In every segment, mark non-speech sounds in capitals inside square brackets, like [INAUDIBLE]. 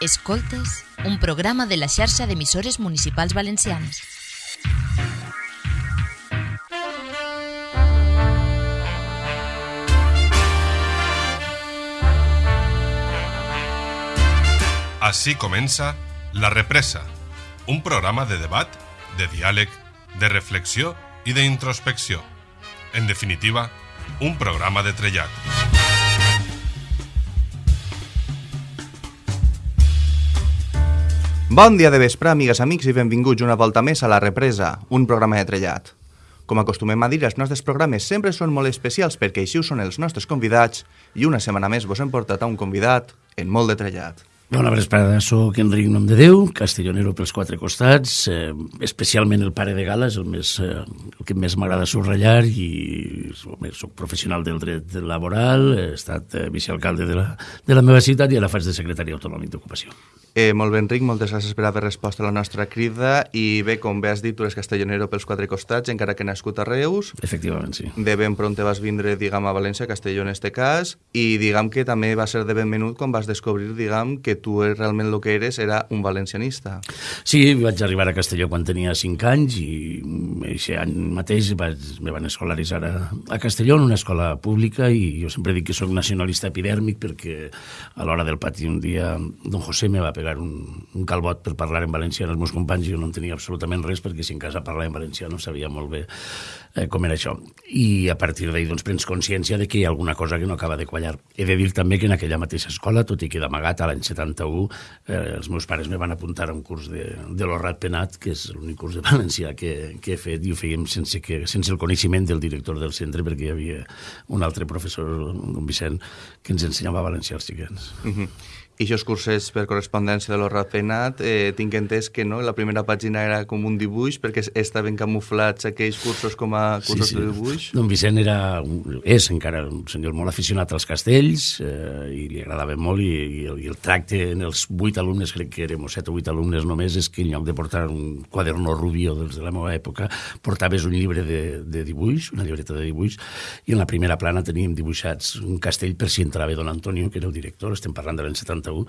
Escoltes, un programa de la xarxa d'emissores municipals valencianes. Així comença La Represa, un programa de debat, de diàleg, de reflexió i d'introspecció. En definitiva, un programa de trellat. Bon dia de vespre, amigues, amics, i benvinguts una volta més a La Represa, un programa de trellat. Com acostumem a dir, els nostres programes sempre són molt especials perquè així ho són els nostres convidats i una setmana més vos hem portat a un convidat en molt de trellat. Bona vesprada, soc Enric Nom de Déu, castellonero pels quatre costats, eh, especialment el pare de gala és el, més, eh, el que més m'agrada subratllar i home, soc professional del dret laboral, he estat eh, vicealcalde de la, de la meva ciutat i ara faig de secretari autonòmic d'ocupació. Eh, molt bé, Enric, moltes gràcies per haver respost a la nostra crida i bé, com bé has dit, tu eres castellonero pels quatre costats, encara que nascut a Reus. Efectivament, sí. De ben pront vas vindre, diguem, a València, a Castelló en este cas, i diguem que també va ser de benvenut quan vas descobrir, diguem, que tu realment el que eres era un valencianista. Sí, vaig arribar a Castelló quan tenia 5 anys i aquest any mateix vaig, me van escolaritzar a, a Castelló en una escola pública i jo sempre dic que sóc nacionalista epidèrmic perquè a l'hora del pati un dia don José me va pegar un, un calbot per parlar en valencià als meus companys i jo no entenia absolutament res perquè si en casa parlava en valencià no sabia molt bé eh, com era això. I a partir d'ahir doncs, prens consciència de que hi ha alguna cosa que no acaba de quallar. He de dir també que en aquella mateixa escola, tot i que d'amagat a l'any 71, eh, els meus pares me van apuntar a un curs de, de l'Horrat Penat, que és l'únic curs de [LAUGHS] valencià que, que he fet, i ho fèiem sense, que, sense el coneixement del director del centre, perquè hi havia un altre professor, un Vicent, que ens ensenyava valencià als xiquets. Uh -huh. I aquests cursos per correspondència de l'Horrat Penat, eh, tinc entès que no, la primera pàgina era com un dibuix, perquè estaven camuflats aquells cursos com a cursos Sí, sí. de dibuix. Don Vicent era, és encara un senyor molt aficionat als castells eh, i li agradava molt i, i, el, i el tracte en els vuit alumnes, crec que érem set o vuit alumnes només, és que en lloc de portar un quaderno rubio dels de la meva època, portaves un llibre de, de dibuix, una llibreta de dibuix, i en la primera plana teníem dibuixats un castell per si entrava don Antonio, que era el director, estem parlant de l'any 71,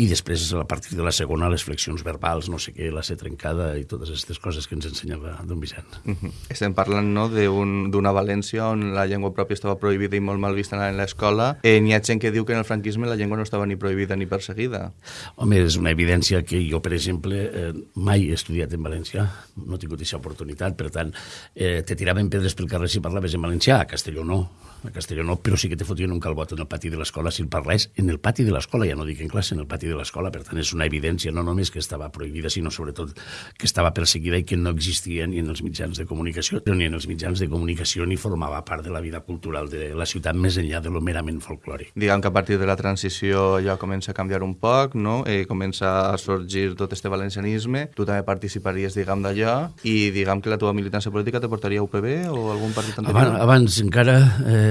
i després, a partir de la segona, les flexions verbals, no sé què, la C trencada i totes aquestes coses que ens ensenyava don Vicent. Uh -huh. Estem parlant no, d'un- d'una València on la llengua pròpia estava prohibida i molt mal vista en l'escola. Eh, N'hi ha gent que diu que en el franquisme la llengua no estava ni prohibida ni perseguida. Home, és una evidència que jo, per exemple, eh, mai he estudiat en valencià, no he tingut aquesta oportunitat, per tant, eh, te tiraven pedres pel carrer si parlaves en valencià, a Castelló no, a Castelló no, però sí que te fotien un calbot en el pati de l'escola si el parlés en el pati de l'escola, ja no dic en classe, en el pati de l'escola, per tant, és una evidència no només que estava prohibida, sinó sobretot que estava perseguida i que no existia ni en els mitjans de comunicació, ni en els mitjans de comunicació ni formava part de la vida cultural de la ciutat més enllà de lo merament folclòric. Diguem que a partir de la transició allò comença a canviar un poc, no? eh, comença a sorgir tot este valencianisme, tu també participaries, diguem, d'allò, i diguem que la teva militància política te portaria a UPB o algun partit anterior? Abans, abans encara, eh,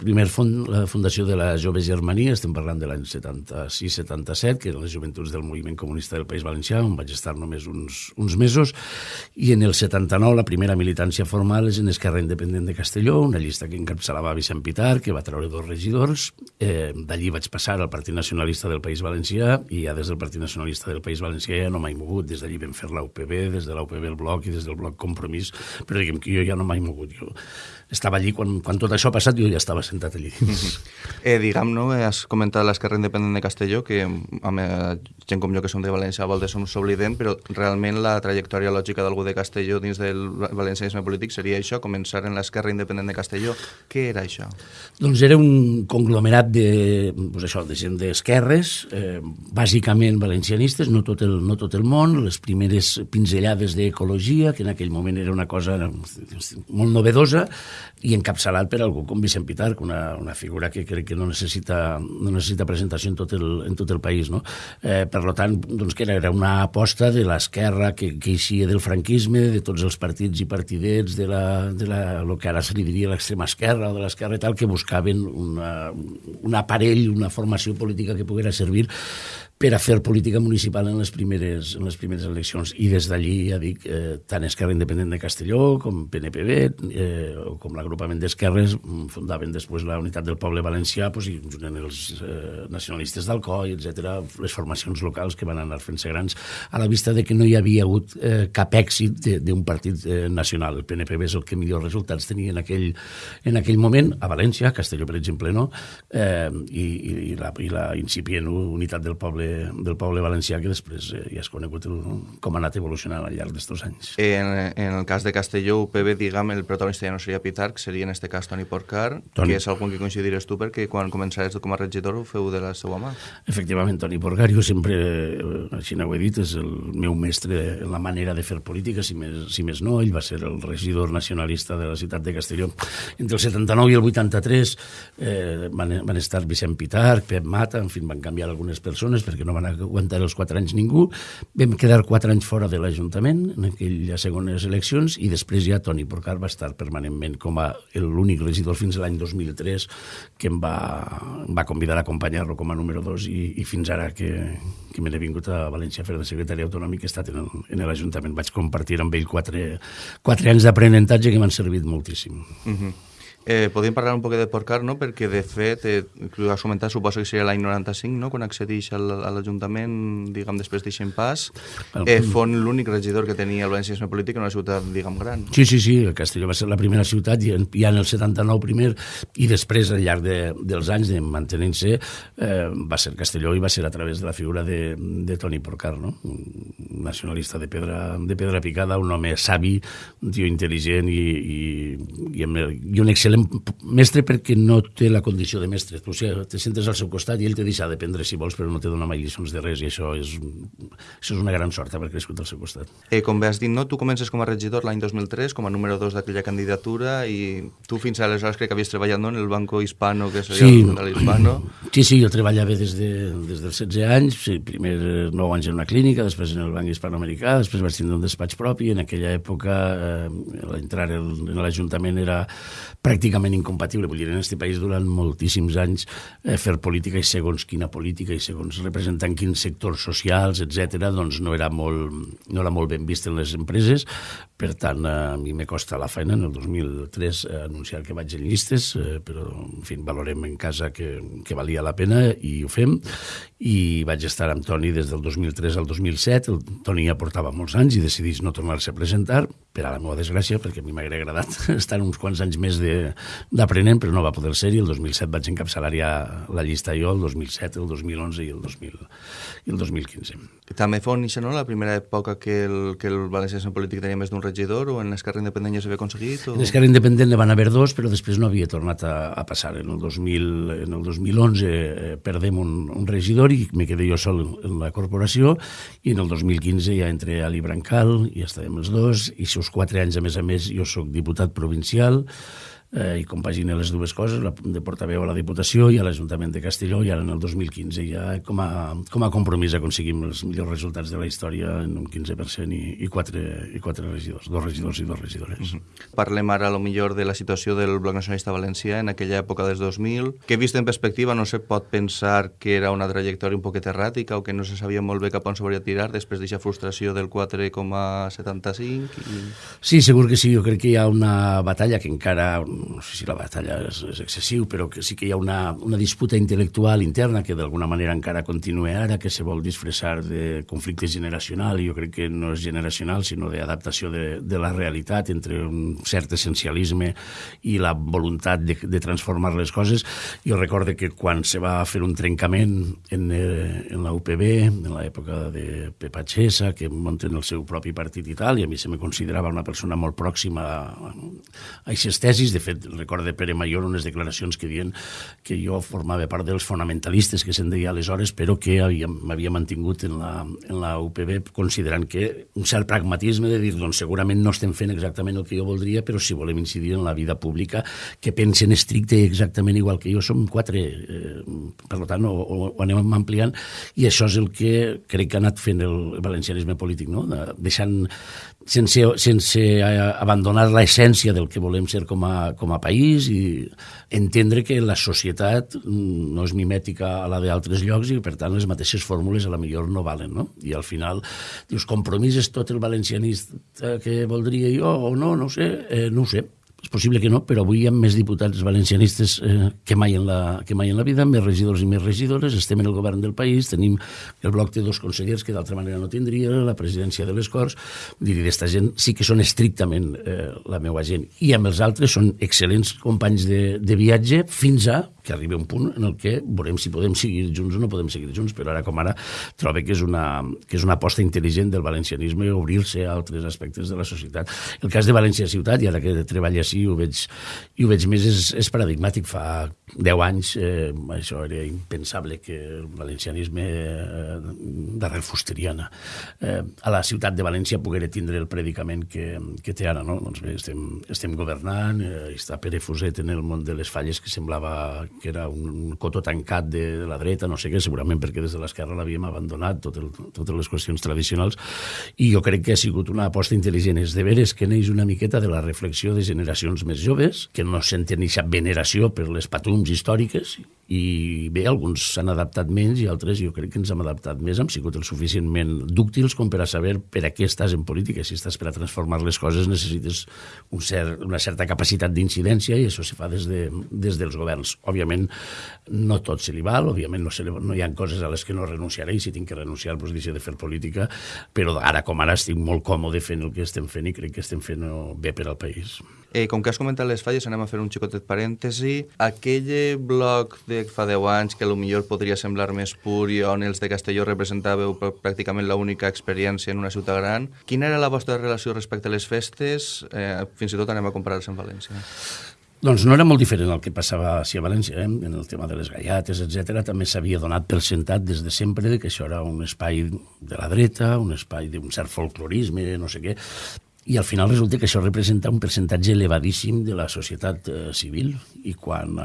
primer fond, la fundació de la Jove Germania, estem parlant de l'any 76-77, que eren les joventuts del moviment comunista del País Valencià, on vaig estar només uns, uns mesos, i en el 79 la primera militància formal és en Esquerra Independent de Castelló, una llista que encapçalava Vicent Pitar, que va treure dos regidors, eh, d'allí vaig passar al Partit Nacionalista del País Valencià, i ja des del Partit Nacionalista del País Valencià ja no m'he mogut, des d'allí vam fer la des de la el Bloc i des del Bloc Compromís, però diguem que jo ja no m'he mogut, jo estava allí, quan, quan tot això ha passat, jo ja estava sentat allí dins. Eh, diguem, no? has comentat l'Esquerra Independent de Castelló, que amb eh, gent com jo que som de València a voltes som s'oblidem, però realment la trajectòria lògica d'algú de Castelló dins del valencianisme polític seria això, començar en l'Esquerra Independent de Castelló. Què era això? Doncs era un conglomerat de, pues això, de gent d'esquerres, eh, bàsicament valencianistes, no tot, el, no tot el món, les primeres pinzellades d'ecologia, que en aquell moment era una cosa molt novedosa, i encapçalat per algú com Vicent Pitar, una, una figura que crec que no necessita, no necessita presentació en tot el, en tot el país. No? Eh, per tant, doncs, que era, era una aposta de l'esquerra que, que eixia del franquisme, de tots els partits i partidets de la, de la, el que ara se li diria l'extrema esquerra o de l'esquerra i tal, que buscaven una, un aparell, una formació política que poguera servir per a fer política municipal en les primeres, en les primeres eleccions. I des d'allí, ja dic, eh, tant Esquerra Independent de Castelló com PNPB eh, o com l'agrupament d'esquerres mm, fundaven després la Unitat del Poble Valencià pues, i junt els eh, nacionalistes d'Alcoi, etc les formacions locals que van anar fent-se grans a la vista de que no hi havia hagut eh, cap èxit d'un partit eh, nacional. El PNPB és el que millors resultats tenia en aquell, en aquell moment, a València, a Castelló, per exemple, no? Eh, i, i, la, i la incipient unitat del poble, del poble valencià que després eh, ja has conegut el, com ha anat evolucionant al llarg d'estos anys. En, en el cas de Castelló, UPB, diguem, el protagonista ja no seria Pitarc, seria en este cas Toni Porcar, Toni... que és algun que coincidiràs tu perquè quan començares com a regidor ho feu de la seva mà. Efectivament, Toni Porcar, jo sempre, eh, així ho he dit, és el meu mestre en la manera de fer política, si més, si més no, ell va ser el regidor nacionalista de la ciutat de Castelló. Entre el 79 i el 83 eh, van, van estar Vicent Pitarc, Pep Mata, en fi, van canviar algunes persones perquè no van aguantar els quatre anys ningú. Vam quedar quatre anys fora de l'Ajuntament en aquelles segones eleccions i després ja Toni Porcar va estar permanentment com a l'únic regidor fins a l'any 2003 que em va, em va convidar a acompanyar-lo com a número 2 i, i fins ara que, que me n'he vingut a València a fer de secretari autonòmic he estat en l'Ajuntament. Vaig compartir amb ell quatre, quatre anys d'aprenentatge que m'han servit moltíssim. Uh mhm. Eh, podríem parlar un poc de Porcar, no? perquè de fet, eh, que has comentat, suposo que seria l'any 95, no? quan accedeix a l'Ajuntament, diguem, després d'eixen pas, eh, fon l'únic regidor que tenia el valencianisme polític en una ciutat, diguem, gran. Sí, sí, sí, Castelló va ser la primera ciutat, i ja en el 79 primer, i després, al llarg de, dels anys de mantenint-se, eh, va ser Castelló i va ser a través de la figura de, de Toni Porcar, no? un nacionalista de pedra, de pedra picada, un home savi, un tio intel·ligent i, i, i, i un excel·lent mestre perquè no té la condició de mestre. Tu o sigui, te sentes al seu costat i ell te deixa d'aprendre si vols, però no te dona mai lliçons de res i això és, això és una gran sort haver crescut al seu costat. Eh, com bé has dit, no? tu comences com a regidor l'any 2003, com a número 2 d'aquella candidatura i tu fins aleshores crec que havies treballat no? en el Banco Hispano, que seria sí, el de l'Hispano. Sí, sí, jo treballava des, de, des dels 16 anys, sí, primer 9 anys en una clínica, després en el Banc Hispanoamericà, després vaig tindre un despatx propi, en aquella època eh, l'entrar en l'Ajuntament era pràcticament incompatible. Vull dir, en aquest país durant moltíssims anys eh, fer política i segons quina política i segons representant quins sectors socials, etc, doncs no era, molt, no era molt ben vist en les empreses. Per tant, a mi me costa la feina en el 2003 eh, anunciar que vaig en llistes, eh, però, en fi, valorem en casa que, que valia la pena i ho fem. I vaig estar amb Toni des del 2003 al 2007. El Toni ja portava molts anys i decidís no tornar-se a presentar, per a la meva desgràcia, perquè a mi m'hauria agradat [LAUGHS] estar uns quants anys més d'aprenent, però no va poder ser, i el 2007 vaig encapçalar ja la llista jo, el 2007, el 2011 i el, 2000, i el 2015. També fou això, no?, la primera època que el, que el valencianisme polític tenia més d'un regidor, o en l'Esquerra Independent ja s'havia aconseguit? O... En l'Esquerra Independent ne van haver dos, però després no havia tornat a, a passar. En el, 2000, en el 2011 eh, perdem un, un regidor i me quedé jo sol en la corporació, i en el 2015 ja entré a l'Ibrancal, i estàvem els dos, i si quatre anys, a més a més, jo sóc diputat provincial, eh, i compagina les dues coses, la, de portaveu a la Diputació i a l'Ajuntament de Castelló, i ara en el 2015 ja com a, com a compromís aconseguim els millors resultats de la història en un 15% i, i, quatre, i quatre regidors, dos regidors i dos regidores. Mm -hmm. Parlem ara, a lo millor, de la situació del Bloc Nacionalista Valencià en aquella època dels 2000, que vist en perspectiva no se pot pensar que era una trajectòria un poquet erràtica o que no se sabia molt bé cap on s'hauria tirar després d'aquesta frustració del 4,75 i... Sí, segur que sí, jo crec que hi ha una batalla que encara no sé si la batalla és, és excessiu, però que sí que hi ha una, una disputa intel·lectual interna que d'alguna manera encara continua ara, que se vol disfressar de conflicte generacional, i jo crec que no és generacional, sinó d'adaptació de, de la realitat entre un cert essencialisme i la voluntat de, de transformar les coses. Jo recorde que quan se va fer un trencament en, eh, en la UPB, en l'època de Pepa Chesa, que munten el seu propi partit i tal, i a mi se me considerava una persona molt pròxima a, a aquestes tesis, de fet fet, recordo de Pere Mayor unes declaracions que diuen que jo formava part dels fonamentalistes que se'n deia aleshores, però que m'havia mantingut en la, en la UPB considerant que un cert pragmatisme de dir, doncs segurament no estem fent exactament el que jo voldria, però si volem incidir en la vida pública, que pensen estricte exactament igual que jo, som quatre, eh, per tant, ho, ho, anem ampliant, i això és el que crec que ha anat fent el valencianisme polític, no? deixant sense, sense abandonar l'essència del que volem ser com a, com a país i entendre que la societat no és mimètica a la d'altres llocs i, per tant, les mateixes fórmules a la millor no valen, no? I al final dius, compromís és tot el valencianista que voldria jo o no, no sé, eh, no ho sé és possible que no, però avui hi ha més diputats valencianistes eh, que, mai en la, que mai en la vida, més regidors i més regidores, estem en el govern del país, tenim el bloc de dos consellers que d'altra manera no tindria, la presidència de les Corts, dir, d'esta gent sí que són estrictament eh, la meva gent, i amb els altres són excel·lents companys de, de viatge fins a que arribi un punt en el que veurem si podem seguir junts o no podem seguir junts, però ara com ara trobo que és una, que és una aposta intel·ligent del valencianisme obrir-se a altres aspectes de la societat. El cas de València Ciutat, i ara que treballa així ho veig, i ho veig més, és, és paradigmàtic. Fa 10 anys eh, això era impensable que el valencianisme eh, d'arrel fusteriana eh, a la ciutat de València poguera tindre el predicament que, que té ara. No? Doncs bé, estem, estem governant, eh, està Pere Fuset en el món de les falles que semblava que era un cotó tancat de, de la dreta, no sé què, segurament perquè des de l'esquerra l'havíem abandonat, tot el, totes les qüestions tradicionals, i jo crec que ha sigut una aposta intel·ligent. És de veres que neix una miqueta de la reflexió de generacions més joves, que no senten aquesta veneració per les patums històriques, i bé, alguns s'han adaptat menys i altres jo crec que ens hem adaptat més, hem sigut el suficientment dúctils com per a saber per a què estàs en política. Si estàs per a transformar les coses necessites un cert, una certa capacitat d'incidència i això se fa des, de, des dels governs. Òbviament, òbviament no tot se li val, òbviament no, se li, no hi ha coses a les que no renunciaré i si tinc que renunciar doncs deixo de fer política, però ara com ara estic molt còmode fent el que estem fent i crec que estem fent bé per al país. Eh, com que has comentat les falles, anem a fer un xicotet parèntesi. Aquell bloc de fa 10 anys que millor podria semblar més pur i on els de Castelló representàveu pràcticament l'única experiència en una ciutat gran, quina era la vostra relació respecte a les festes? Eh, fins i tot anem a comparar-se amb València. Doncs no era molt diferent del que passava a València, eh? en el tema de les gallates, etc. També s'havia donat per sentat des de sempre que això era un espai de la dreta, un espai d'un cert folclorisme, no sé què, i al final resulta que això representa un percentatge elevadíssim de la societat eh, civil. I quan eh,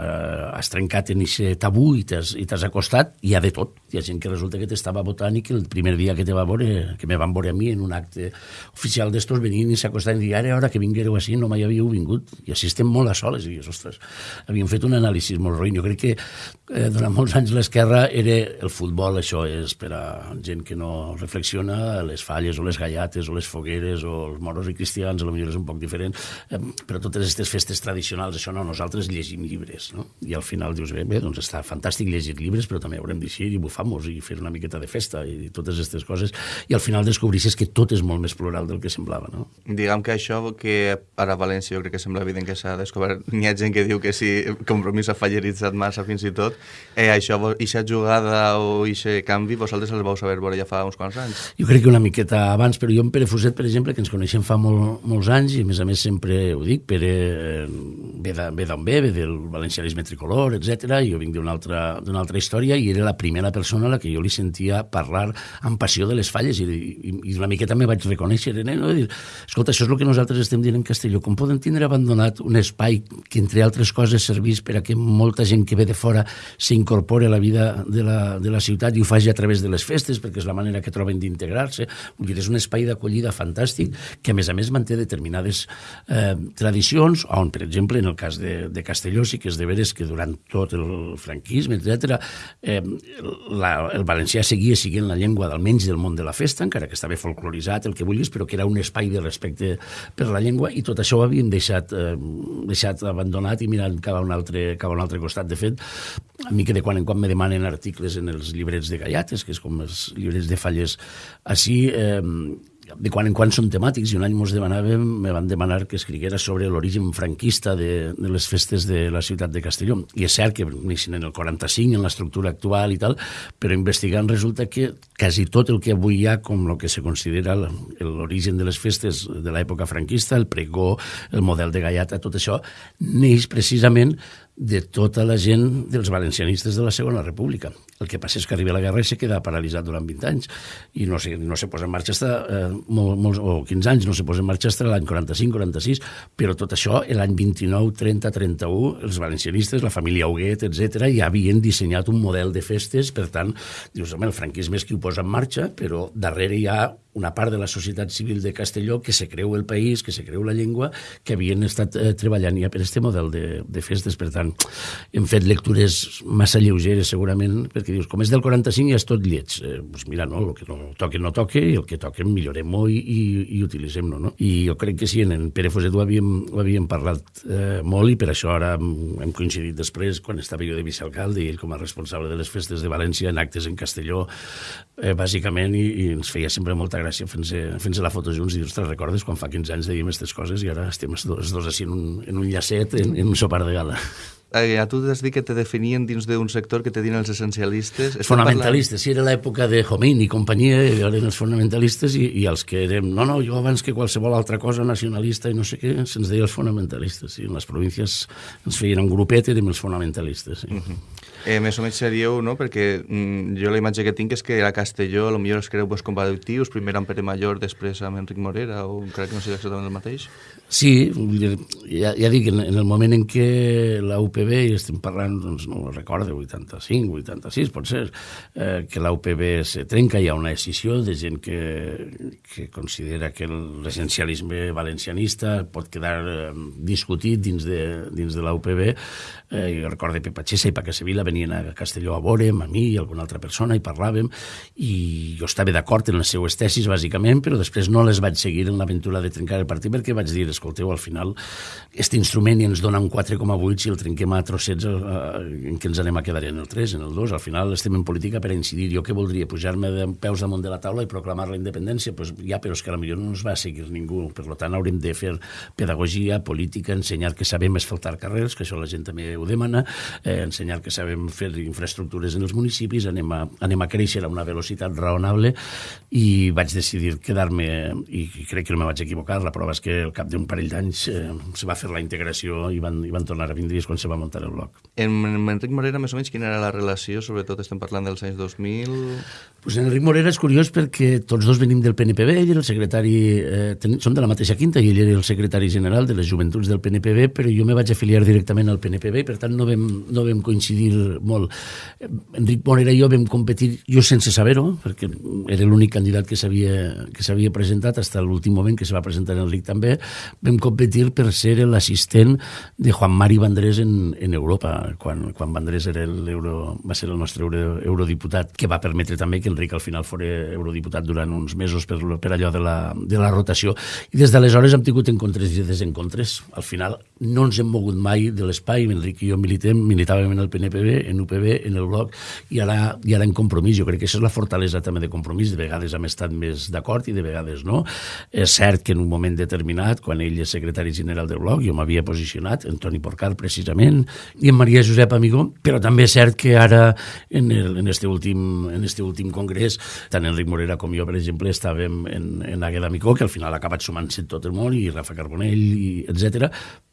has trencat en aquest tabú i t'has acostat hi ha de tot, hi ha gent que resulta que t'estava votant i que el primer dia que te va veure que me van veure a mi en un acte oficial d'estos venien i s'acostaven i ara, ara que vinguéreu així no mai havíeu vingut. I així estem molt a soles. I ostres, havíem fet un anàlisi molt ruïn, jo crec que eh, durant molts anys l'esquerra era el futbol, això és per a gent que no reflexiona, les falles o les gallates o les fogueres o els moros i cristians, potser és un poc diferent, eh, però totes aquestes festes tradicionals, això no, nosaltres llegim llibres, no? I al final dius, bé, bé doncs està fantàstic llegir llibres, però també haurem d'eixir i bufar-nos i fer una miqueta de festa i totes aquestes coses, i al final descobrissis que tot és molt més plural del que semblava, no? Diguem que això que ara a València jo crec que sembla evident que s'ha descobert, n'hi ha gent que diu que si compromís ha falleritzat massa fins i tot, eh, això, ixa jugada o ixe canvi, vosaltres els vau saber veure ja fa uns quants anys? Jo crec que una miqueta abans, però jo en Pere Fuset, per exemple, que ens coneixem fa molt, molts anys i a més a més sempre ho dic, Pere eh, ve d'on ve, ve del valencianisme tricolor, etc. Jo vinc d'una altra, altra història i era la primera persona a la que jo li sentia parlar amb passió de les falles i, i, i una miqueta me vaig reconèixer ell, no? dir, escolta, això és el que nosaltres estem dient en Castelló, com poden tindre abandonat un espai que entre altres coses servís per a que molta gent que ve de fora s'incorpore a la vida de la, de la ciutat i ho faci a través de les festes perquè és la manera que troben d'integrar-se, és un espai d'acollida fantàstic que a més a més manté determinades eh, tradicions, on, per exemple, en el cas de, de Castelló sí que és de veres que durant tot el franquisme, etc, eh, la, el valencià seguia siguent la llengua d'almenys del món de la festa, encara que estava folcloritzat, el que vulguis, però que era un espai de respecte per la llengua, i tot això ho havíem deixat, eh, deixat abandonat i mirant cap a un altre, cap a un altre costat. De fet, a mi que de quan en quan me demanen articles en els llibrets de Gallates, que és com els llibrets de falles així, eh, de quan en quan són temàtics i un any mos demanàvem, me van demanar que escriguera sobre l'origen franquista de, de les festes de la ciutat de Castelló. I és cert que neixen en el 45, en l'estructura actual i tal, però investigant resulta que quasi tot el que avui hi ha com el que se considera l'origen de les festes de l'època franquista, el pregó, el model de gallata, tot això, neix precisament de tota la gent dels valencianistes de la Segona República. El que passa és que arriba la guerra i se queda paralitzat durant 20 anys i no se, no se posa en marxa hasta, eh, molt, molt, o 15 anys, no se posa en marxa fins l'any 45-46, però tot això, l'any 29, 30, 31, els valencianistes, la família Huguet, etc ja havien dissenyat un model de festes, per tant, dius, home, el franquisme és qui ho posa en marxa, però darrere hi ha una part de la societat civil de Castelló que se creu el país, que se creu la llengua, que havien estat eh, treballant ja per aquest model de, de festes. Per tant, hem fet lectures massa lleugeres, segurament, perquè dius, com és del 45 ja és tot lleig. Eh, pues mira, no, el que no toque, no toque, i el que toque millorem-ho i, i, i utilitzem-lo. No? I jo crec que sí, en, en Pere Foset ho havíem, ho havíem parlat eh, molt i per això ara hem, hem coincidit després, quan estava jo de vicealcalde i ell com a responsable de les festes de València en actes en Castelló, eh, bàsicament, i, i ens feia sempre molta gràcia fent-se fent la foto junts i ostres, recordes quan fa 15 anys dèiem aquestes coses i ara estem els dos, els dos així en un, en un llacet, en, en un sopar de gala. Eh, a tu has dit que te definien dins d'un sector que te diuen els essencialistes. Els fonamentalistes, parlant... sí, era l'època de Jomin i companyia, eren els fonamentalistes i, i els que érem, no, no, jo abans que qualsevol altra cosa nacionalista i no sé què, se'ns deia els fonamentalistes, sí, en les províncies ens feien un grupet, érem els fonamentalistes, sí. Uh mhm. -huh. Eh, més o menys seríeu, no? Perquè mm, jo la imatge que tinc és que a Castelló potser els creu pues, comparatius, primer amb Pere Major, després amb Enric Morera, o crec que no sigui exactament el mateix? Sí, ja, ja dic, en, en el moment en què la UPB, i estem parlant, doncs no ho recordo, 85, 86, pot ser, eh, que la UPB se trenca, hi ha una decisió de gent que, que considera que l'essencialisme valencianista pot quedar eh, discutit dins de, dins de la UPB, eh, jo recordo Pepa Xessa i Paca Sevilla venien a Castelló a veure'm, a mi i alguna altra persona, i parlàvem, i jo estava d'acord en les seues tesis, bàsicament, però després no les vaig seguir en l'aventura de trencar el partit perquè vaig dir, escolteu, al final, aquest instrument ens dona un 4,8 si el trenquem a trossets, eh, en què ens anem a quedar en el 3, en el 2, al final estem en política per incidir. Jo què voldria? Pujar-me de peus damunt de la taula i proclamar la independència? Pues ja, però és que potser no ens va seguir ningú. Per tant, haurem de fer pedagogia, política, ensenyar que sabem esfaltar carrers, que això la gent també ho demana, eh, ensenyar que sabem fer infraestructures en els municipis, anem a, anem a créixer a una velocitat raonable i vaig decidir quedar-me, i crec que no me vaig equivocar, la prova és que al cap d'un parell d'anys eh, se va fer la integració i van, i van tornar a vindre quan se va muntar el bloc. En, en Enric Morera, més o menys, quina era la relació? Sobretot estem parlant dels anys 2000... Pues en Enric Morera és curiós perquè tots dos venim del PNPB, ell era el secretari, eh, ten, som de la mateixa quinta i ell era el secretari general de les joventuts del PNPB, però jo me vaig afiliar directament al PNPB i per tant no vam, no vam coincidir molt. Enric Morera i jo vam competir, jo sense saber-ho, perquè era l'únic candidat que s'havia presentat, fins a l'últim moment que se va presentar Enric també, vam competir per ser l'assistent de Juan Mari Vandrés en, en Europa, quan, quan Vandrés era euro, va ser el nostre euro, eurodiputat, que va permetre també que Enric al final fos eurodiputat durant uns mesos per, per allò de la, de la rotació. I des d'aleshores hem tingut encontres i desencontres. Al final no ens hem mogut mai de l'espai. Enric i jo militem, militàvem en el PNPB, en UPB, en el bloc, i ara, i ara en compromís. Jo crec que això és la fortalesa també de compromís. De vegades hem estat més d'acord i de vegades no. És cert que en un moment determinat, quan ell és secretari general del bloc, jo m'havia posicionat, en Toni Porcar precisament, i en Maria Josep Amigó, però també és cert que ara en, el, en este últim, en este últim congrés, tant Enric Morera com jo, per exemple, estàvem en, en Agueda Micó, que al final ha acabat sumant-se tot el món, i Rafa Carbonell, i etc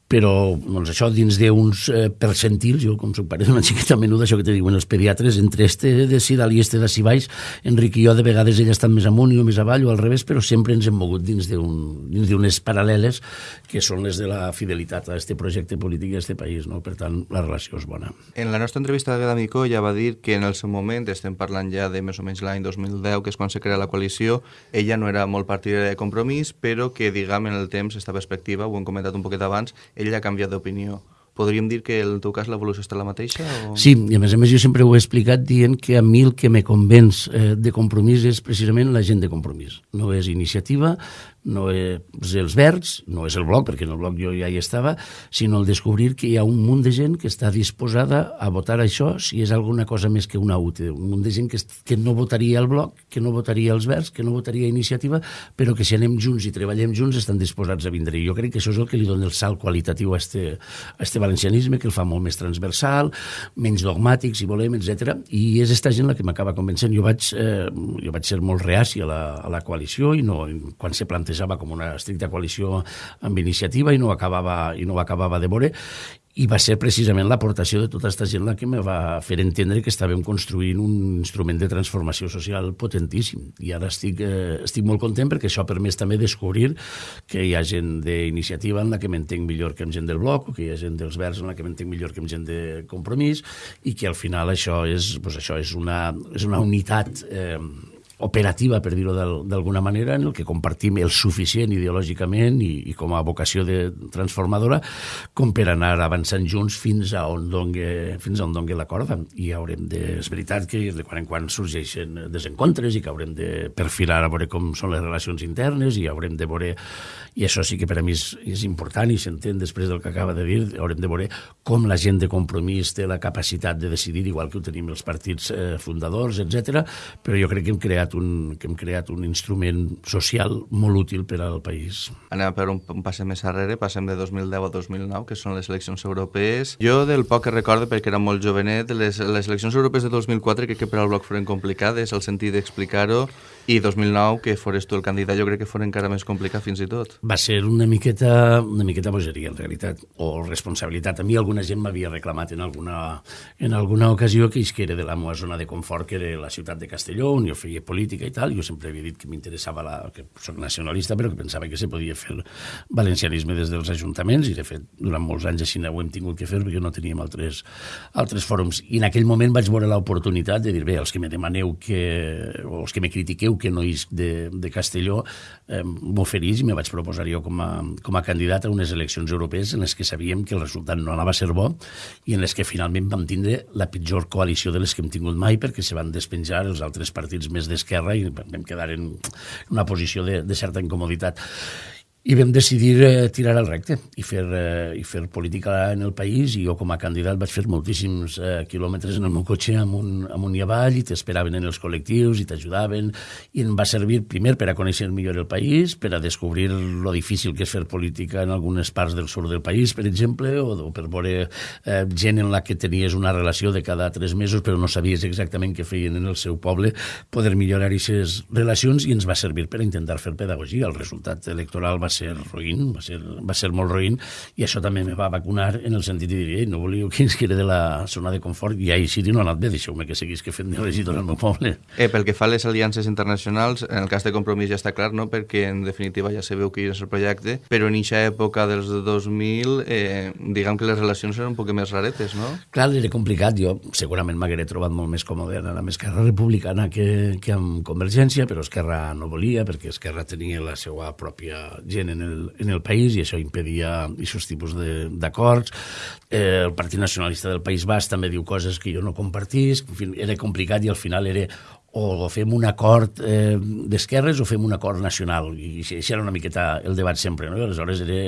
però doncs, això dins d'uns eh, percentils, jo com soc pare [LAUGHS] d'una xiqueta menuda, això que te diuen els pediatres, entre este de si dalt i este de si baix, Enric i jo de vegades ella està més amunt i més avall o al revés, però sempre ens hem mogut dins d'unes paral·leles que són les de la fidelitat a aquest projecte polític i a aquest país, no? per tant la relació és bona. En la nostra entrevista a Gadamico ja va dir que en el seu moment, estem parlant ja de més o menys l'any 2010, que és quan se crea la coalició, ella no era molt partidària de compromís, però que, diguem, en el temps, esta perspectiva, ho hem comentat un poquet abans, ell ha canviat d'opinió. Podríem dir que en el teu cas l'evolució està la mateixa? O... Sí, i a més a més jo sempre ho he explicat dient que a mi el que me convenç eh, de compromís és precisament la gent de compromís. No és iniciativa, no és els verds, no és el bloc, perquè en el bloc jo ja hi estava, sinó el descobrir que hi ha un munt de gent que està disposada a votar això si és alguna cosa més que una UTE. Un munt de gent que, que no votaria el bloc, que no votaria els verds, que no votaria iniciativa, però que si anem junts i treballem junts estan disposats a vindre. I jo crec que això és el que li dona el salt qualitatiu a este, a este valencianisme, que el fa molt més transversal, menys dogmàtic, si volem, etc. I és esta gent la que m'acaba convencent. Jo vaig, eh, jo vaig ser molt reaci a la, a la coalició i no, quan se planteja plantejava com una estricta coalició amb iniciativa i no acabava, i no acabava de veure i va ser precisament l'aportació de tota aquesta gent la que me va fer entendre que estàvem construint un instrument de transformació social potentíssim. I ara estic, eh, estic molt content perquè això ha permès també descobrir que hi ha gent d'iniciativa en la que m'entenc millor que amb gent del bloc, o que hi ha gent dels verds en la que m'entenc millor que amb gent de compromís, i que al final això és, pues això és, una, és una unitat eh, operativa, per dir-ho d'alguna manera, en el que compartim el suficient ideològicament i, i com a vocació de transformadora com per anar avançant junts fins a on dongui, fins a on dongui la corda. I haurem de... És veritat que de quan en quan sorgeixen desencontres i que haurem de perfilar a veure com són les relacions internes i haurem de veure i això sí que per a mi és, és important i s'entén després del que acaba de dir, haurem de veure com la gent de compromís té la capacitat de decidir, igual que ho tenim els partits eh, fundadors, etc. però jo crec que hem, creat un, que hem creat un instrument social molt útil per al país. Anem per un, un passe més arrere, passem de 2010 a 2009, que són les eleccions europees. Jo, del poc que recordo, perquè era molt jovenet, les, les eleccions europees de 2004 crec que per al bloc foren complicades, el sentit d'explicar-ho, i 2009, que fores tu el candidat, jo crec que fos encara més complicat fins i tot. Va ser una miqueta, una miqueta bogeria, en realitat, o responsabilitat. A mi alguna gent m'havia reclamat en alguna, en alguna ocasió que era de la meva zona de confort, que era la ciutat de Castelló, on jo feia política i tal. Jo sempre havia dit que m'interessava, la, que soc nacionalista, però que pensava que se podia fer valencianisme des dels ajuntaments, i de fet, durant molts anys així ho hem tingut que fer, perquè no teníem altres, altres fòrums. I en aquell moment vaig veure l'oportunitat de dir, bé, els que me demaneu que, o els que me critiqueu que no és de, de Castelló eh, m'oferís i me vaig proposar jo com a, com a candidat a unes eleccions europees en les que sabíem que el resultat no anava a ser bo i en les que finalment vam tindre la pitjor coalició de les que hem tingut mai perquè se van despenjar els altres partits més d'esquerra i vam quedar en una posició de, de certa incomoditat i vam decidir eh, tirar al recte i fer, eh, i fer política en el país. I jo com a candidat vaig fer moltíssims eh, quilòmetres en el meu cotxe amunt, amunt i avall i t'esperaven en els col·lectius i t'ajudaven. I em va servir primer per a conèixer millor el país, per a descobrir lo difícil que és fer política en algunes parts del sud del país, per exemple, o, o per veure eh, gent en la que tenies una relació de cada tres mesos però no sabies exactament què feien en el seu poble, poder millorar aquestes relacions. I ens va servir per a intentar fer pedagogia. El resultat electoral va roïn, va ser, va ser molt roïn, i això també me va vacunar en el sentit de dir, no volíeu que [LAUGHS] ens quede de la zona de confort, i ahir sí no ha anat bé, deixeu-me que seguís que fent de regidor al meu poble. Eh, pel que fa a les aliances internacionals, en el cas de Compromís ja està clar, no? perquè en definitiva ja sabeu que és el projecte, però en aquesta època dels 2000, eh, diguem que les relacions eren un poc més raretes, no? Clar, era complicat, jo segurament m'hagueré trobat molt més còmode anar amb Esquerra Republicana que, que amb Convergència, però Esquerra no volia, perquè Esquerra tenia la seva pròpia gent en el, en el país i això impedia aquests tipus d'acords. Eh, el Partit Nacionalista del País Basc també diu coses que jo no compartís, en fi, era complicat i al final era o fem un acord eh, d'esquerres o fem un acord nacional. I això era una miqueta el debat sempre, no? I aleshores era,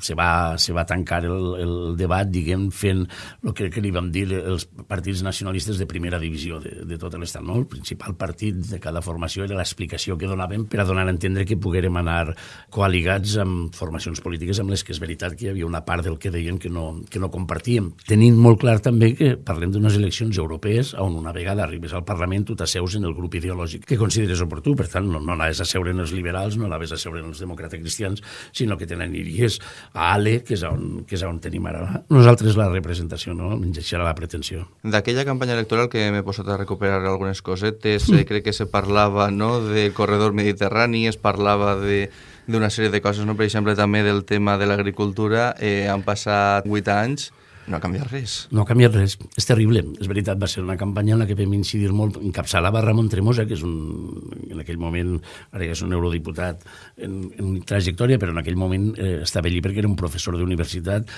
se, va, se va tancar el, el debat, diguem, fent el que, que li vam dir els partits nacionalistes de primera divisió de, de tot l'estat, no? El principal partit de cada formació era l'explicació que donaven per a donar a entendre que poguérem anar coaligats amb formacions polítiques amb les que és veritat que hi havia una part del que deien que no, que no compartíem. Tenint molt clar també que parlem d'unes eleccions europees on una vegada arribes al Parlament tu t'asseus en el grup ideològic que consideres oportú. Per tant, no, no anaves a seure en els liberals, no anaves a seure en els demòcrates cristians, sinó que te n'aniries a Ale, que és on, que és on tenim ara nosaltres la representació, no? Menys això la pretensió. D'aquella campanya electoral que m'he posat a recuperar algunes cosetes, mm. crec que se parlava no, del corredor mediterrani, es parlava de d'una sèrie de coses, no? per exemple també del tema de l'agricultura, eh, han passat 8 anys no ha canviat res. No ha canviat res. És terrible. És veritat, va ser una campanya en la que vam incidir molt. Encapçalava Ramon Tremosa, que és un, en aquell moment, ara ja és un eurodiputat en, en trajectòria, però en aquell moment eh, estava allí perquè era un professor d'universitat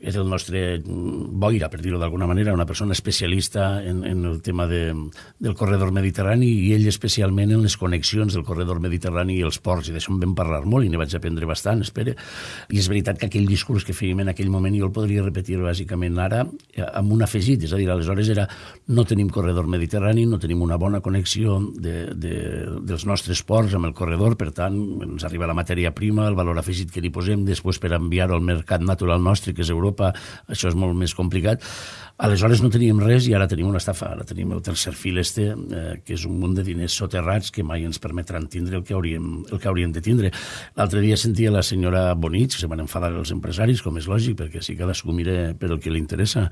és el nostre boira, per dir-ho d'alguna manera, una persona especialista en, en el tema de, del corredor mediterrani i ell especialment en les connexions del corredor mediterrani i els ports, i d'això en vam parlar molt i ne vaig aprendre bastant, espera. I és veritat que aquell discurs que fèiem en aquell moment jo el podria repetir bàsicament ara eh, amb un afegit, és a dir, aleshores era no tenim corredor mediterrani, no tenim una bona connexió de, de, dels nostres ports amb el corredor, per tant, ens arriba la matèria prima, el valor afegit que li posem després per enviar-ho al mercat natural nostre, que és Europa, Europa això és molt més complicat. Aleshores no teníem res i ara tenim una estafa. Ara tenim el tercer fil este, eh, que és un munt de diners soterrats que mai ens permetran tindre el que hauríem, el que hauríem de tindre. L'altre dia sentia la senyora Bonich, que se van enfadar els empresaris, com és lògic, perquè si cadascú mira per el que li interessa.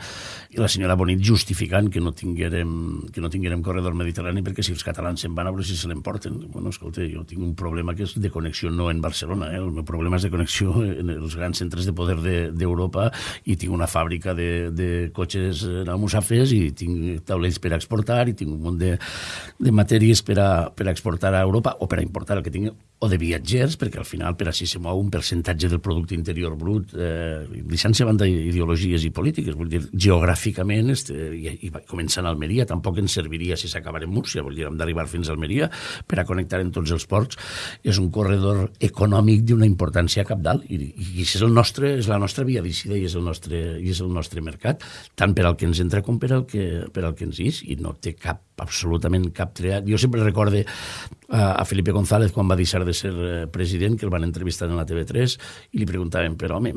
I la senyora Bonit justificant que no tinguérem, que no tinguérem corredor mediterrani perquè si els catalans se'n van a veure si se l'emporten. Bueno, escolta, jo tinc un problema que és de connexió no en Barcelona, eh? el meu problema és de connexió en els grans centres de poder d'Europa de, i tinc una fàbrica de, de cotxes almussafes i tinc taulells per exportar i tinc un munt de, de matèries per a, per a exportar a Europa o per a importar el que tinc o de viatgers, perquè al final per així se mou un percentatge del producte interior brut, eh, deixant-se banda ideologies i polítiques, vull dir, geogràficament, este, i, i començant a Almeria, tampoc ens serviria si s'acabara en Múrcia, vull dir, hem d'arribar fins a Almeria per a connectar en tots els ports. És un corredor econòmic d'una importància capdalt i, i és, el nostre, és la nostra via d'eixida i és el nostre, i és el nostre mercat, tant per al que ens entra com per al que, per al que ens ix, i no té cap absolutament cap triat. Jo sempre recorde a, a Felipe González quan va deixar de ser eh, president, que el van entrevistar en la TV3, i li preguntaven, però home,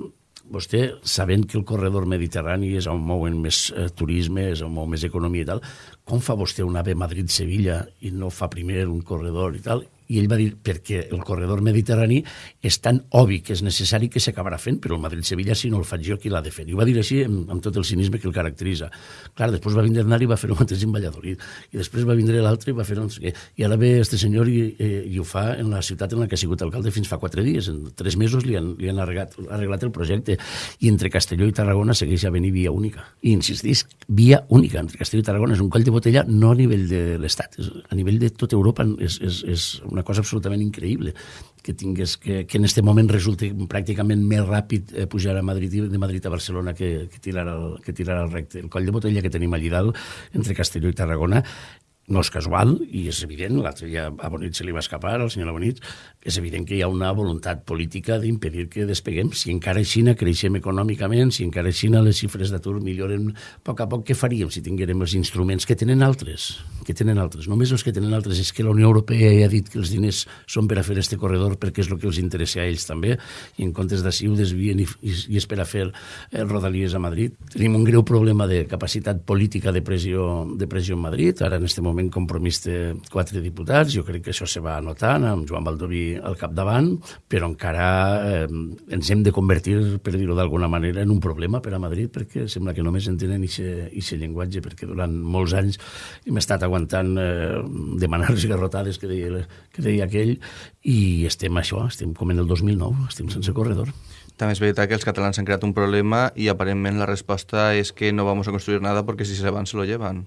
vostè, sabent que el corredor mediterrani és on mouen més eh, turisme, és on mou més economia i tal, com fa vostè un AVE Madrid-Sevilla i no fa primer un corredor i tal? I ell va dir, perquè el corredor mediterrani és tan obvi que és necessari que s'acabarà fent, però el Madrid-Sevilla, si no el faig jo, qui l'ha de fer? I ho va dir així amb, amb tot el cinisme que el caracteritza. Clar, després va vindre Nari i va fer el mateix en Valladolid, i després va vindre l'altre i va fer no sé. I ara ve este senyor i, eh, i ho fa en la ciutat en la que ha sigut alcalde fins fa quatre dies. En tres mesos li han, li han arreglat, arreglat el projecte. I entre Castelló i Tarragona segueix a venir via única. I insistís, via única entre Castelló i Tarragona. És un coll de botella no a nivell de l'Estat, a nivell de tota Europa és, és, és una una cosa absolutament increïble que tingués que, que en aquest moment resulti pràcticament més ràpid eh, pujar a Madrid de Madrid a Barcelona que, que, tirar el, que tirar el recte. El coll de botella que tenim allà dalt, entre Castelló i Tarragona, no és casual i és evident, l'altre dia a Bonit se li va escapar, al senyor Bonit, és evident que hi ha una voluntat política d'impedir que despeguem. Si encara així creixem econòmicament, si encara així les xifres d'atur milloren a poc a poc, què faríem si tinguérem els instruments que tenen altres? Que tenen altres, només els que tenen altres. És que la Unió Europea ja ha dit que els diners són per a fer este corredor perquè és el que els interessa a ells també, i en comptes d'ací ho desvien i, i, i és per a fer eh, rodalies a Madrid. Tenim un greu problema de capacitat política de pressió, de pressió en Madrid. Ara, en este moment, moment compromís de quatre diputats, jo crec que això se va anotant amb Joan Baldoví al capdavant, però encara eh, ens hem de convertir, per dir-ho d'alguna manera, en un problema per a Madrid, perquè sembla que només entenen aquest llenguatge, perquè durant molts anys hem estat aguantant eh, demanar-los garrotades que deia, que deia aquell, i estem això, estem com en el 2009, estem sense corredor. També és veritat que els catalans han creat un problema i aparentment la resposta és que no vamos a construir nada porque si se van se lo llevan.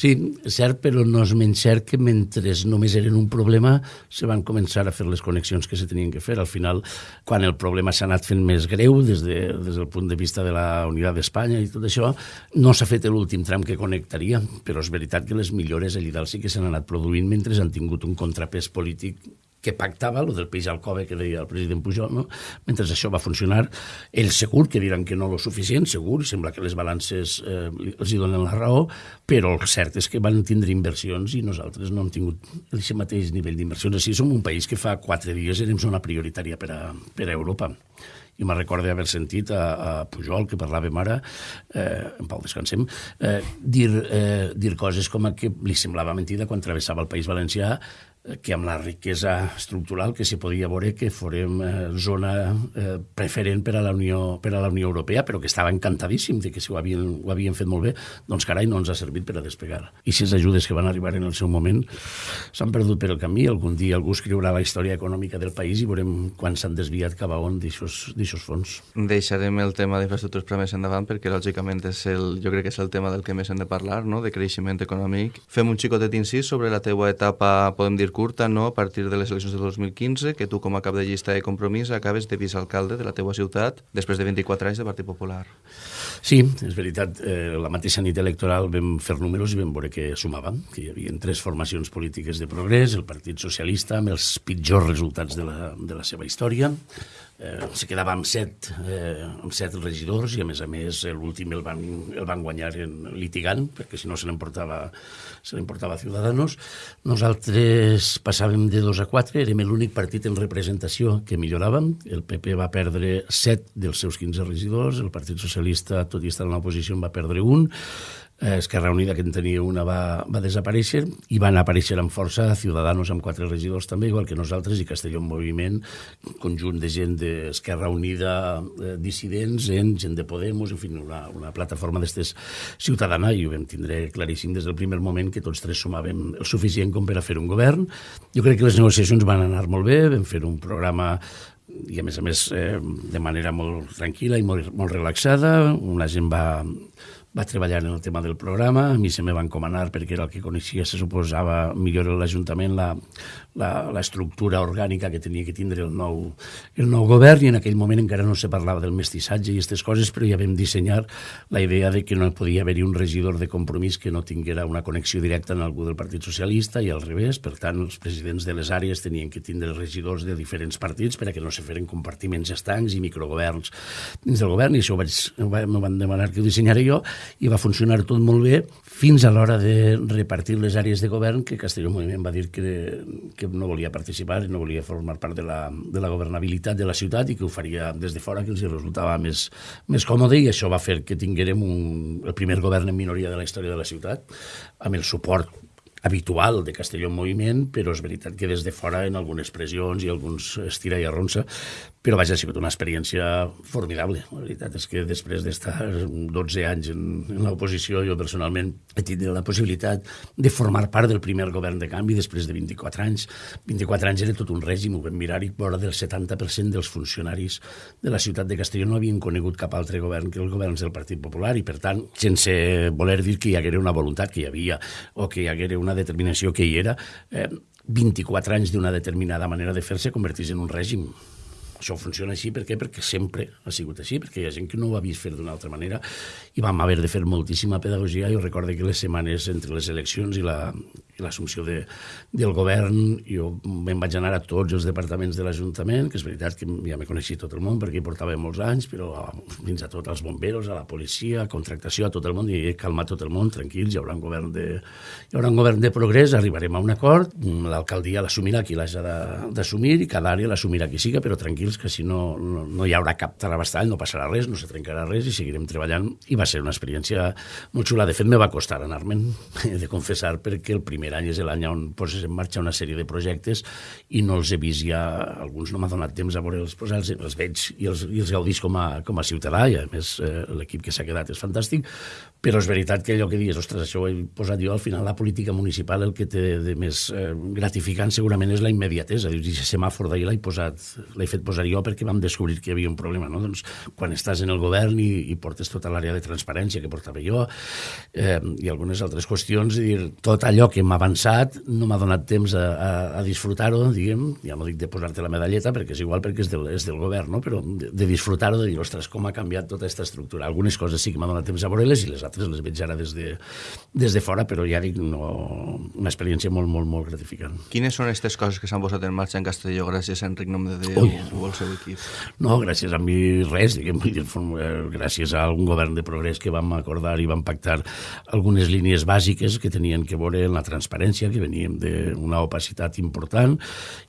Sí, cert, però no és menys cert que mentre només eren un problema se van començar a fer les connexions que se tenien que fer. Al final, quan el problema s'ha anat fent més greu des, de, des del punt de vista de la Unitat d'Espanya i tot això, no s'ha fet l'últim tram que connectaria, però és veritat que les millores allà dalt sí que s'han anat produint mentre han tingut un contrapès polític que pactava, el del peix al cove que deia el president Pujol, no? mentre això va funcionar, ells segur que diran que no lo suficient, segur, sembla que les balances eh, els hi donen la raó, però el cert és que van tindre inversions i nosaltres no hem tingut el mateix nivell d'inversions. Així som un país que fa quatre dies érem zona prioritària per a, per a Europa i me recordo haver sentit a, a Pujol, que parlàvem ara, eh, en Pau descansem, eh, dir, eh, dir coses com a que li semblava mentida quan travessava el País Valencià que amb la riquesa estructural que se podia veure que forem eh, zona eh, preferent per a, la Unió, per a la Unió Europea, però que estava encantadíssim de que si ho havien, ho havien fet molt bé, doncs carai, no ens ha servit per a despegar. I si les ajudes que van arribar en el seu moment s'han perdut per el camí, algun dia algú escriurà la història econòmica del país i veurem quan s'han desviat cap a on d'aixòs fons. Deixarem el tema d'infraestructures per més endavant perquè lògicament és el, jo crec que és el tema del que més hem de parlar, no? de creixement econòmic. Fem un xicotet incís sobre la teua etapa, podem dir, curta, no? a partir de les eleccions de 2015, que tu com a cap de llista de compromís acabes de vicealcalde de la teua ciutat després de 24 anys de Partit Popular. Sí, és veritat. Eh, la mateixa nit electoral vam fer números i vam veure que sumaven, que hi havia tres formacions polítiques de progrés, el Partit Socialista amb els pitjors resultats de la, de la seva història, eh, se quedava amb set, eh, amb set regidors i a més a més l'últim el, van, el van guanyar en litigant perquè si no se l'emportava se l'emportava Ciudadanos. Nosaltres passàvem de dos a quatre érem l'únic partit en representació que milloràvem. El PP va perdre set dels seus 15 regidors el Partit Socialista tot i estar en l'oposició en va perdre un Esquerra Unida, que en tenia una, va, va desaparèixer, i van aparèixer amb força Ciudadanos amb quatre regidors també, igual que nosaltres, i Castelló en Moviment, conjunt de gent d'Esquerra Unida, eh, dissidents, gent, gent de Podemos, en fi, una, una plataforma d'estes ciutadana, i ho vam tindre claríssim des del primer moment que tots tres sumàvem el suficient com per a fer un govern. Jo crec que les negociacions van anar molt bé, vam fer un programa i a més a més eh, de manera molt tranquil·la i molt, molt relaxada. Una gent va, va treballar en el tema del programa, a mi se me va encomanar perquè era el que coneixia, se suposava millor l'Ajuntament, la, la, la estructura orgànica que tenia que tindre el nou, el nou govern i en aquell moment encara no se parlava del mestissatge i aquestes coses, però ja vam dissenyar la idea de que no podia haver-hi un regidor de compromís que no tinguera una connexió directa amb algú del Partit Socialista i al revés, per tant els presidents de les àrees tenien que tindre regidors de diferents partits per a que no se feren compartiments estancs i microgoverns dins del govern i això ho vaig, m'ho van demanar que ho dissenyara jo i va funcionar tot molt bé fins a l'hora de repartir les àrees de govern que Castelló Moviment va dir que, no volia participar i no volia formar part de la, de la governabilitat de la ciutat i que ho faria des de fora, que els resultava més, més còmode i això va fer que tinguérem un, el primer govern en minoria de la història de la ciutat amb el suport habitual de Castelló en moviment, però és veritat que des de fora en algunes pressions i alguns estira i arronsa però vaja, ha sigut una experiència formidable. La veritat és que després d'estar 12 anys en, en l'oposició, jo personalment he tingut la possibilitat de formar part del primer govern de canvi després de 24 anys. 24 anys era tot un règim, ho vam mirar i vora del 70% dels funcionaris de la ciutat de Castelló no havien conegut cap altre govern que els governs del Partit Popular i, per tant, sense voler dir que hi haguera una voluntat que hi havia o que hi haguera una determinació que hi era, eh, 24 anys d'una determinada manera de fer-se convertís en un règim això funciona així, per què? Perquè sempre ha sigut així, perquè hi ha gent que no ho ha vist fer d'una altra manera i vam haver de fer moltíssima pedagogia. Jo recordo que les setmanes entre les eleccions i la, i l'assumpció de, del govern, jo me'n vaig anar a tots els departaments de l'Ajuntament, que és veritat que ja me coneixia tot el món perquè hi portava molts anys, però fins a tots els bomberos, a la policia, a contractació, a tot el món, i he calmat tot el món, tranquils, hi haurà un govern de, hi haurà un govern de progrés, arribarem a un acord, l'alcaldia l'assumirà qui l'haja d'assumir i cada àrea l'assumirà qui siga, però tranquils que si no, no, no hi haurà cap tarabastall, no passarà res, no se trencarà res i seguirem treballant. I va ser una experiència molt xula. De fet, me va costar anar-me'n, [LAUGHS] de confessar, perquè el primer any és l'any on poses en marxa una sèrie de projectes i no els he vist ja, alguns no m'ha donat temps a veure els, pues, els, els veig i els, i els gaudís com a, com a ciutadà, i a més eh, l'equip que s'ha quedat és fantàstic, però és veritat que allò que dius, ostres, això ho he posat jo, al final la política municipal el que té de més eh, gratificant segurament és la immediatesa. Dius, i semàfor d'ahir l'he posat, l'he fet posar jo perquè vam descobrir que hi havia un problema, no? Doncs quan estàs en el govern i, i portes tota l'àrea de transparència que portava jo eh, i algunes altres qüestions, dir, tot allò que m'ha avançat no m'ha donat temps a, a, a disfrutar-ho, diguem, ja no dic de posar-te la medalleta perquè és igual perquè és del, és del govern, no? però de, de disfrutar-ho, de dir, ostres, com ha canviat tota aquesta estructura. Algunes coses sí que m'ha donat temps a veure-les i les altres les veig ara des de, des de fora, però ja dic, no, una experiència molt, molt, molt gratificant. Quines són aquestes coses que s'han posat en marxa en Castelló gràcies a Enric Nom de Déu Ui. o al seu equip? No, gràcies a mi res, diguem, eh, gràcies a un govern de progrés que vam acordar i vam pactar algunes línies bàsiques que tenien que veure en la transparència, que veníem d'una opacitat important,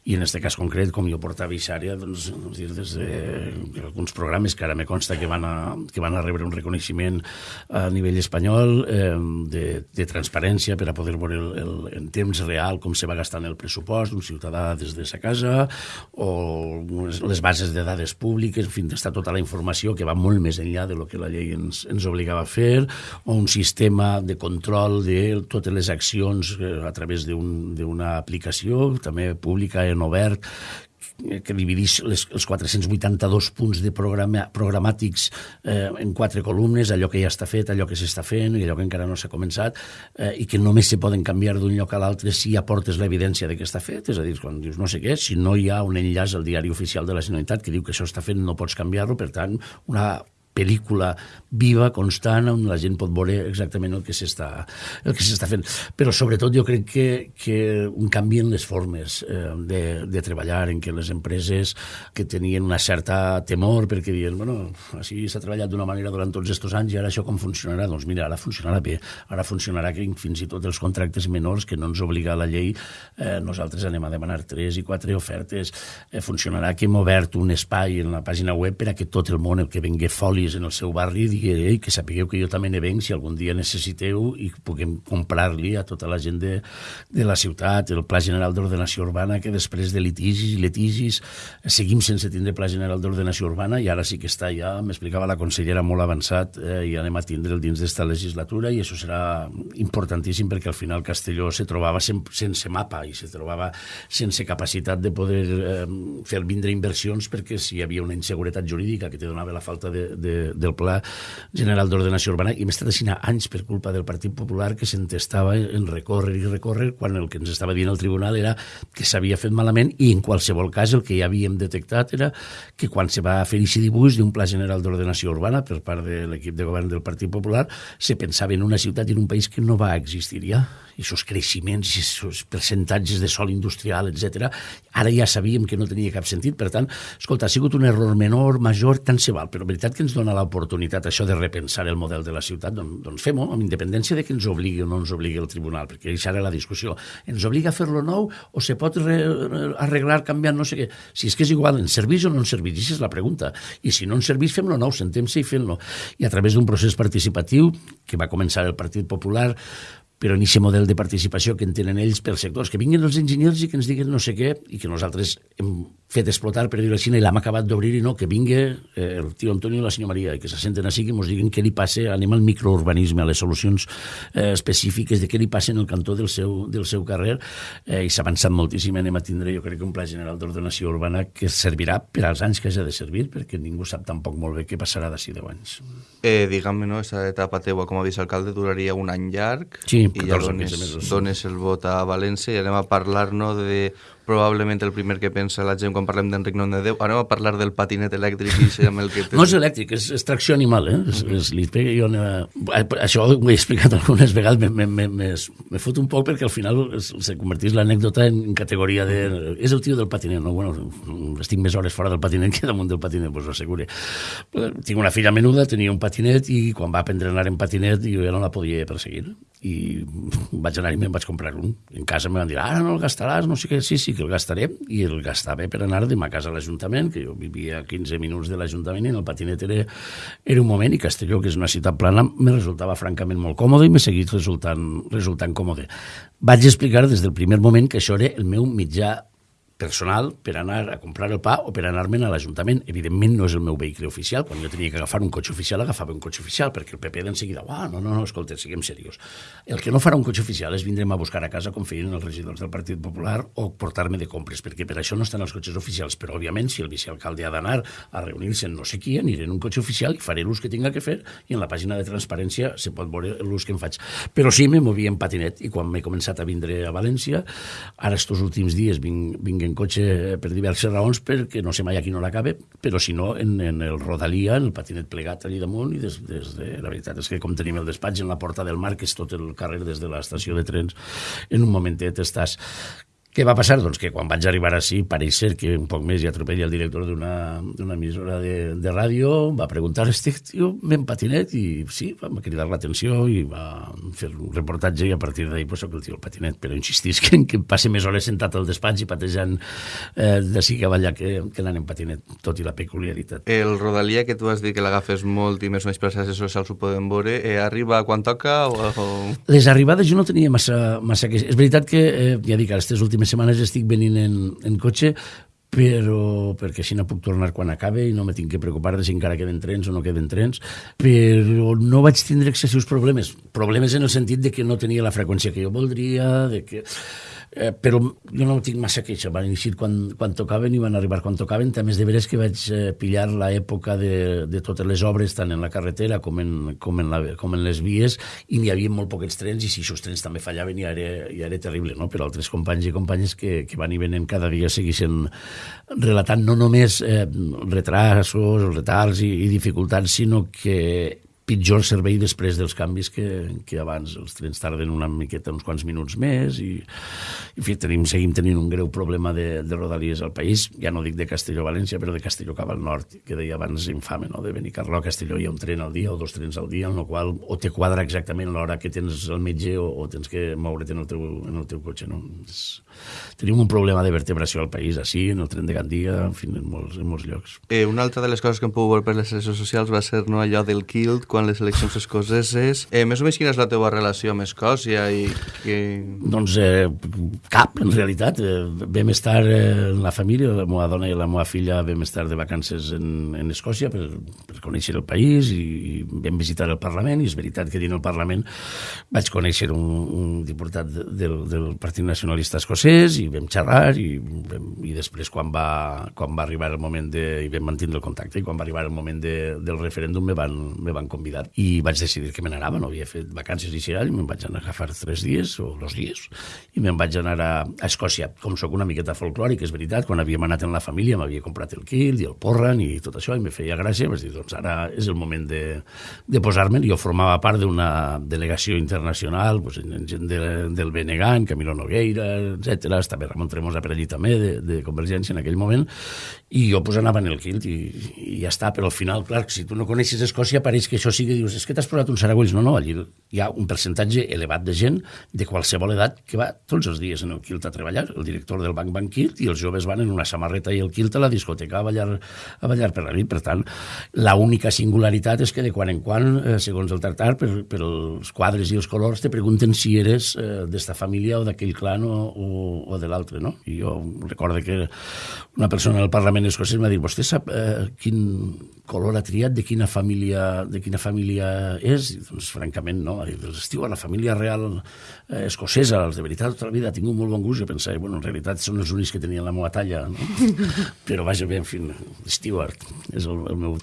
i en aquest cas concret, com jo portava Ixària, doncs, doncs dir, des de alguns programes que ara me consta que van a, que van a rebre un reconeixement a nivell espanyol eh, de, de transparència per a poder veure el, el, en temps real com se va gastant el pressupost d'un ciutadà des de sa casa o les bases de dades públiques, en fi, està tota la informació que va molt més enllà de lo que la llei ens, ens obligava a fer o un sistema de control de totes les accions eh, a través d'una un, aplicació també pública en obert que divideix les, els 482 punts de programa, programàtics eh, en quatre columnes, allò que ja està fet, allò que s'està fent i allò que encara no s'ha començat, eh, i que només se poden canviar d'un lloc a l'altre si aportes l'evidència de que està fet, és a dir, quan dius no sé què, si no hi ha un enllaç al diari oficial de la Generalitat que diu que això està fet, no pots canviar-lo, per tant, una pel·lícula viva, constant, on la gent pot veure exactament el que s'està el que s'està fent. Però sobretot jo crec que, que un canvi en les formes eh, de, de treballar, en què les empreses que tenien una certa temor perquè diuen, bueno, així s'ha treballat d'una manera durant tots aquests anys i ara això com funcionarà? Doncs mira, ara funcionarà bé. Ara funcionarà que fins i tot els contractes menors que no ens obliga la llei, eh, nosaltres anem a demanar tres i quatre ofertes. Eh, funcionarà que hem obert un espai en la pàgina web per a que tot el món, el que vengui folis usuaris en el seu barri digui, que sapigueu que jo també ne venc si algun dia necessiteu i puguem comprar-li a tota la gent de, de la ciutat, el Pla General d'Ordenació Urbana, que després de litigis i litigis seguim sense tindre Pla General d'Ordenació Urbana i ara sí que està ja, m'explicava la consellera molt avançat eh, i anem a tindre'l dins d'esta legislatura i això serà importantíssim perquè al final Castelló se trobava sen sense mapa i se trobava sense capacitat de poder eh, fer vindre inversions perquè si hi havia una inseguretat jurídica que te donava la falta de, de, del Pla General d'Ordenació Urbana i hem estat així anys per culpa del Partit Popular que s'entestava en recórrer i recórrer quan el que ens estava dient el tribunal era que s'havia fet malament i en qualsevol cas el que ja havíem detectat era que quan se va fer aquest dibuix d'un Pla General d'Ordenació Urbana per part de l'equip de govern del Partit Popular se pensava en una ciutat i en un país que no va existir ja i aquests creixements, aquests percentatges de sol industrial, etc. Ara ja sabíem que no tenia cap sentit, per tant, escolta, ha sigut un error menor, major, tant se val, però veritat que ens dona l'oportunitat això de repensar el model de la ciutat, doncs, doncs fem-ho, amb independència de que ens obligui o no ens obligui el tribunal, perquè això era la discussió. Ens obliga a fer-lo nou o se pot re arreglar canviant no sé què? Si és que és igual, ens serveix o no ens serveix? Aquesta és la pregunta. I si no ens serveix, fem-lo nou, sentem-se i fem-lo. I a través d'un procés participatiu que va començar el Partit Popular, però en aquest model de participació que en tenen ells pels sectors, que vinguin els enginyers i que ens diguin no sé què, i que nosaltres hem fet explotar, per dir-ho així, i l'hem acabat d'obrir i no, que vingui eh, el tio Antonio i la senyora Maria, i que se senten així, que ens diguin què li passa, anem al microurbanisme, a les solucions eh, específiques de què li passa en el cantó del seu, del seu carrer, eh, i s'ha avançat moltíssim, anem a tindre, jo crec que un pla general d'ordenació urbana que servirà per als anys que hagi de servir, perquè ningú sap tampoc molt bé què passarà d'ací 10 anys. Eh, Digue'm, no, aquesta etapa teua com a vicealcalde duraria un any llarg, sí, i ja dones, dones el vot a València i anem a parlar no, de probablement el primer que pensa la gent quan parlem d'Enric Nom de Déu. Anem a parlar del patinet elèctric i amb el que... [LAUGHS] No és elèctric, és extracció animal, eh? És, és, li pega, jo, eh, això ho he explicat algunes vegades, me, me, me, me fot un poc perquè al final se convertís l'anècdota en categoria de... És el tio del patinet, no? Bueno, estic més hores fora del patinet que damunt del patinet, pues ho assegure. Tinc una filla menuda, tenia un patinet i quan va aprendre a anar en patinet jo ja no la podia perseguir. I [LAUGHS] vaig anar i me'n vaig comprar un. En casa em van dir, ara no el gastaràs, no sé què, sí, sí, que el gastaré, i el gastava per anar de ma casa a l'Ajuntament, que jo vivia a 15 minuts de l'Ajuntament i en el patinet era, era un moment, i Castelló, que és una ciutat plana, me resultava francament molt còmode i m'he seguit resultant, resultant còmode. Vaig explicar des del primer moment que això era el meu mitjà personal per anar a comprar el pa o per anar-me'n a l'Ajuntament. Evidentment no és el meu vehicle oficial. Quan jo tenia que agafar un cotxe oficial, agafava un cotxe oficial, perquè el PP d'enseguida, ah, no, no, no, escolta, siguem serios. El que no farà un cotxe oficial és vindre'm a buscar a casa com feien els regidors del Partit Popular o portar-me de compres, perquè per això no estan els cotxes oficials. Però, òbviament, si el vicealcalde ha d'anar a reunir-se en no sé qui, aniré en un cotxe oficial i faré l'ús que tinga que fer i en la pàgina de transparència se pot veure l'ús que em faig. Però sí, me movia en patinet i quan m'he començat a vindre a València, ara estos últims dies vinc, vinc en cotxe per diverses raons, perquè no sé mai a qui no l'acabe, però si no, en, en el Rodalia, en el patinet plegat allà damunt, i des, des de, la veritat és que com tenim el despatx en la Porta del Mar, que és tot el carrer des de l'estació de trens, en un momentet estàs què va passar? Doncs que quan vaig arribar així, pareix ser que un poc més i atropella el director d'una emissora de, de ràdio, va preguntar, estic tio, ben patinet, i sí, va cridar l'atenció i va fer un reportatge i a partir d'ahir pues, soc el tio el patinet, però insistís que, que passe més hores sentat al despatx i patejant eh, d'ací que allà que, que anant en patinet, tot i la peculiaritat. El Rodalia, que tu has dit que l'agafes molt i més o menys per xarxes socials ho podem veure, eh, arriba quan toca? O, o... Les arribades jo no tenia massa... massa que... És veritat que, eh, ja dic, aquestes últimes últimes setmanes estic venint en, en cotxe però perquè així no puc tornar quan acabe i no me tinc que preocupar de si encara queden trens o no queden trens, però no vaig tindre excessius problemes. Problemes en el sentit de que no tenia la freqüència que jo voldria, de que Eh, però jo no tinc massa queixa, van eixir quan, quan tocaven i van arribar quan tocaven. També és de veres que vaig eh, pillar l'època de, de totes les obres, tant en la carretera com en, com en, la, com en les vies, i n'hi havia molt poquets trens, i si aquests trens també fallaven ja era, ja era terrible, no? però altres companys i companyes que, que van i venen cada dia segueixen relatant no només eh, retrasos, retards i, i dificultats, sinó que pitjor servei després dels canvis que, que abans. Els trens tarden una miqueta, uns quants minuts més i, en fi, tenim, seguim tenint un greu problema de, de rodalies al país. Ja no dic de Castelló-València, però de Castelló cap al nord, que deia abans infame, no? de Benicarló a Castelló hi ha un tren al dia o dos trens al dia, en el qual o te quadra exactament l'hora que tens al metge o, o tens que moure't en el teu, en el teu cotxe. No? És, tenim un problema de vertebració al país, així, en el tren de Gandia, en fi, en molts, en molts llocs. Eh, una altra de les coses que hem pogut veure per les xarxes socials va ser no, allò del Kilt quan les eleccions escoceses. Eh, més o menys quina és la teva relació amb Escòcia? I que... Doncs eh, cap, en realitat. Eh, vam estar eh, la família, la meva dona i la meva filla vam estar de vacances en, en Escòcia per, per conèixer el país i, i vam visitar el Parlament i és veritat que dins el Parlament vaig conèixer un, un diputat del, del Partit Nacionalista Escocès i vam xerrar i, vam, i després quan va, quan va arribar el moment de... i vam mantenir el contacte i quan va arribar el moment de, del referèndum me van, me van convidar i vaig decidir que me n'anava, no havia fet vacances i i me'n vaig anar a agafar tres dies o dos dies i me'n vaig anar a, a Escòcia. Com sóc una miqueta folclòric, és veritat, quan havíem anat en la família m'havia comprat el kilt i el porran i tot això i me feia gràcia, vaig dir, doncs ara és el moment de, de posar-me'n. Jo formava part d'una delegació internacional, doncs, gent de, del Benegan, Camilo Nogueira, etc. Estava Ramon Tremosa per allí també, de, de Convergència en aquell moment, i jo pues, anava en el kilt i, i ja està, però al final, clar, si tu no coneixes Escòcia, pareix que això sigui, dius, és que t'has posat un saragüells. No, no, allí hi ha un percentatge elevat de gent de qualsevol edat que va tots els dies en el kilt a treballar, el director del Banc Banc Kilt, i els joves van en una samarreta i el kilt a la discoteca a ballar, a ballar per la nit. Per tant, la única singularitat és que de quan en quan, eh, segons el tractar, per, per els quadres i els colors, te pregunten si eres eh, d'esta família o d'aquell clan o, o, o de l'altre, no? I jo recordo que una persona al Parlament escocès m'ha dit vostè sap eh, quin color ha triat, de quina família, de quina família és? I, doncs, francament, no. Estiu a la família real eh, escocesa, els de veritat, tota la vida ha tingut molt bon gust. Jo pensava, bueno, en realitat són els únics que tenien la meva talla, no? [LAUGHS] Però vaja, bé, en fi, Stewart és el, el, meu,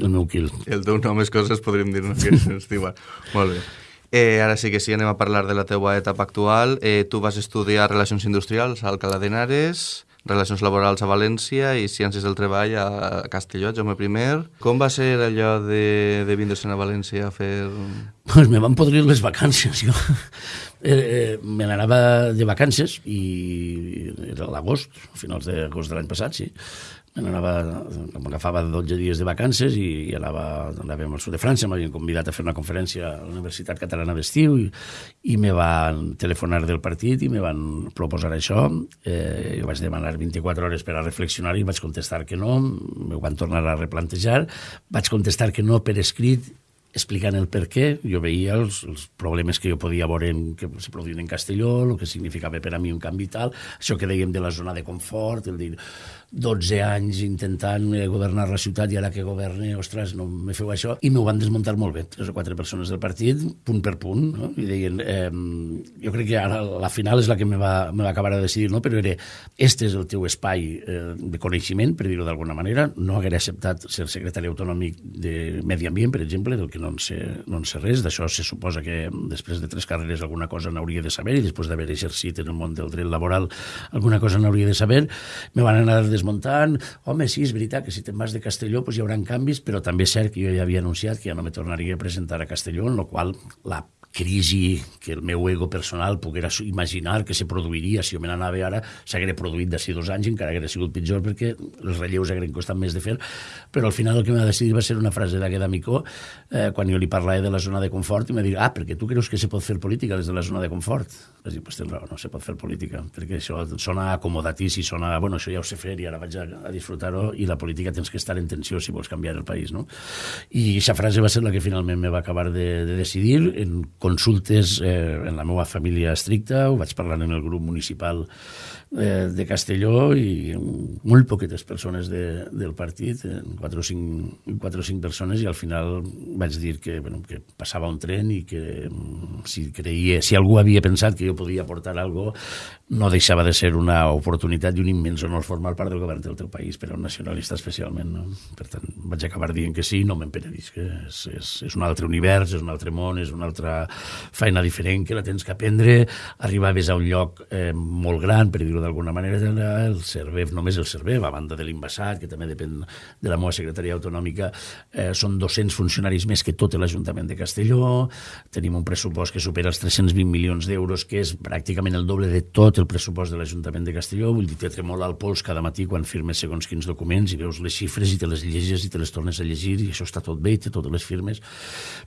el meu kill. El teu nom és coses, podríem dir-ne que és Stewart. molt bé. Eh, ara sí que sí, anem a parlar de la teua etapa actual. Eh, tu vas estudiar Relacions Industrials a Alcalá de Henares, Relacions Laborals a València i Ciències del Treball a Castelló, Jaume I. Com va ser allò de, de vindre-se'n a València a fer... [LAUGHS] Pues me van podrir les vacances, jo. Eh, eh, me n'anava de vacances i era l'agost, finals d'agost de l'any passat, sí anava, m'agafava 12 dies de vacances i, i anava, anàvem al sud de França, m'havien convidat a fer una conferència a la Universitat Catalana d'Estiu i, i me van telefonar del partit i me van proposar això. Eh, jo vaig demanar 24 hores per a reflexionar i vaig contestar que no, me van tornar a replantejar, vaig contestar que no per escrit explicant el per què, jo veia els, els problemes que jo podia veure en, que se produïen en Castelló, el que significava per a mi un canvi tal, això que dèiem de la zona de confort, el dir 12 anys intentant eh, governar la ciutat i ara que governe, ostres, no me feu això, i m'ho van desmuntar molt bé, tres o quatre persones del partit, punt per punt, no? i deien, eh, jo crec que ara la final és la que me va, me va acabar de decidir, no? però era, este és el teu espai eh, de coneixement, per dir-ho d'alguna manera, no haguera acceptat ser secretari autonòmic de Medi Ambient, per exemple, del que no en sé, no en sé res, d'això se suposa que després de tres carreres alguna cosa n'hauria de saber, i després d'haver exercit en el món del dret laboral alguna cosa n'hauria de saber, me van anar de desmuntant, home, sí, és veritat que si te'n vas de Castelló pues, hi haurà canvis, però també és cert que jo ja havia anunciat que ja no me tornaria a presentar a Castelló, en la qual la crisi que el meu ego personal poguera imaginar que se produiria si jo me n'anava ara, s'haguera produït d'ací dos anys, encara haguera sigut pitjor perquè els relleus hagueren costat més de fer, però al final el que m'ha decidit va ser una frase d'aquest amicó eh, quan jo li parlava de la zona de confort i m'ha dit, ah, perquè tu creus que se pot fer política des de la zona de confort? Vaig dir, pues tens raó, no se pot fer política, perquè això sona acomodatíssim, sona, bueno, això ja ho sé fer i ara vaig a, a disfrutar-ho i la política tens que estar en tensió si vols canviar el país, no? I aquesta frase va ser la que finalment me va acabar de, de decidir en consultes eh, en la meva família estricta, ho vaig parlar en el grup municipal eh, de Castelló i molt poquetes persones de, del partit, eh, 4 o, 5, 4 o 5 persones, i al final vaig dir que, bueno, que passava un tren i que mm, si creia, si algú havia pensat que jo podia aportar algo, no deixava de ser una oportunitat i un immens honor formar part del govern del teu país, per a un nacionalista especialment. No? Per tant, vaig acabar dient que sí, no me'n penedís, que és, és, és un altre univers, és un altre món, és una altra feina diferent que la tens que aprendre, arribaves a un lloc eh, molt gran, per dir dir-ho d'alguna manera, el CERVEF, només el CERVEF, a banda de l'Invasat, que també depèn de la meva secretaria autonòmica, eh, són 200 funcionaris més que tot l'Ajuntament de Castelló, tenim un pressupost que supera els 320 milions d'euros, que és pràcticament el doble de tot el pressupost de l'Ajuntament de Castelló, vull dir, te tremola el pols cada matí quan firmes segons quins documents i veus les xifres i te les llegis i te les tornes a llegir i això està tot bé i té totes les firmes,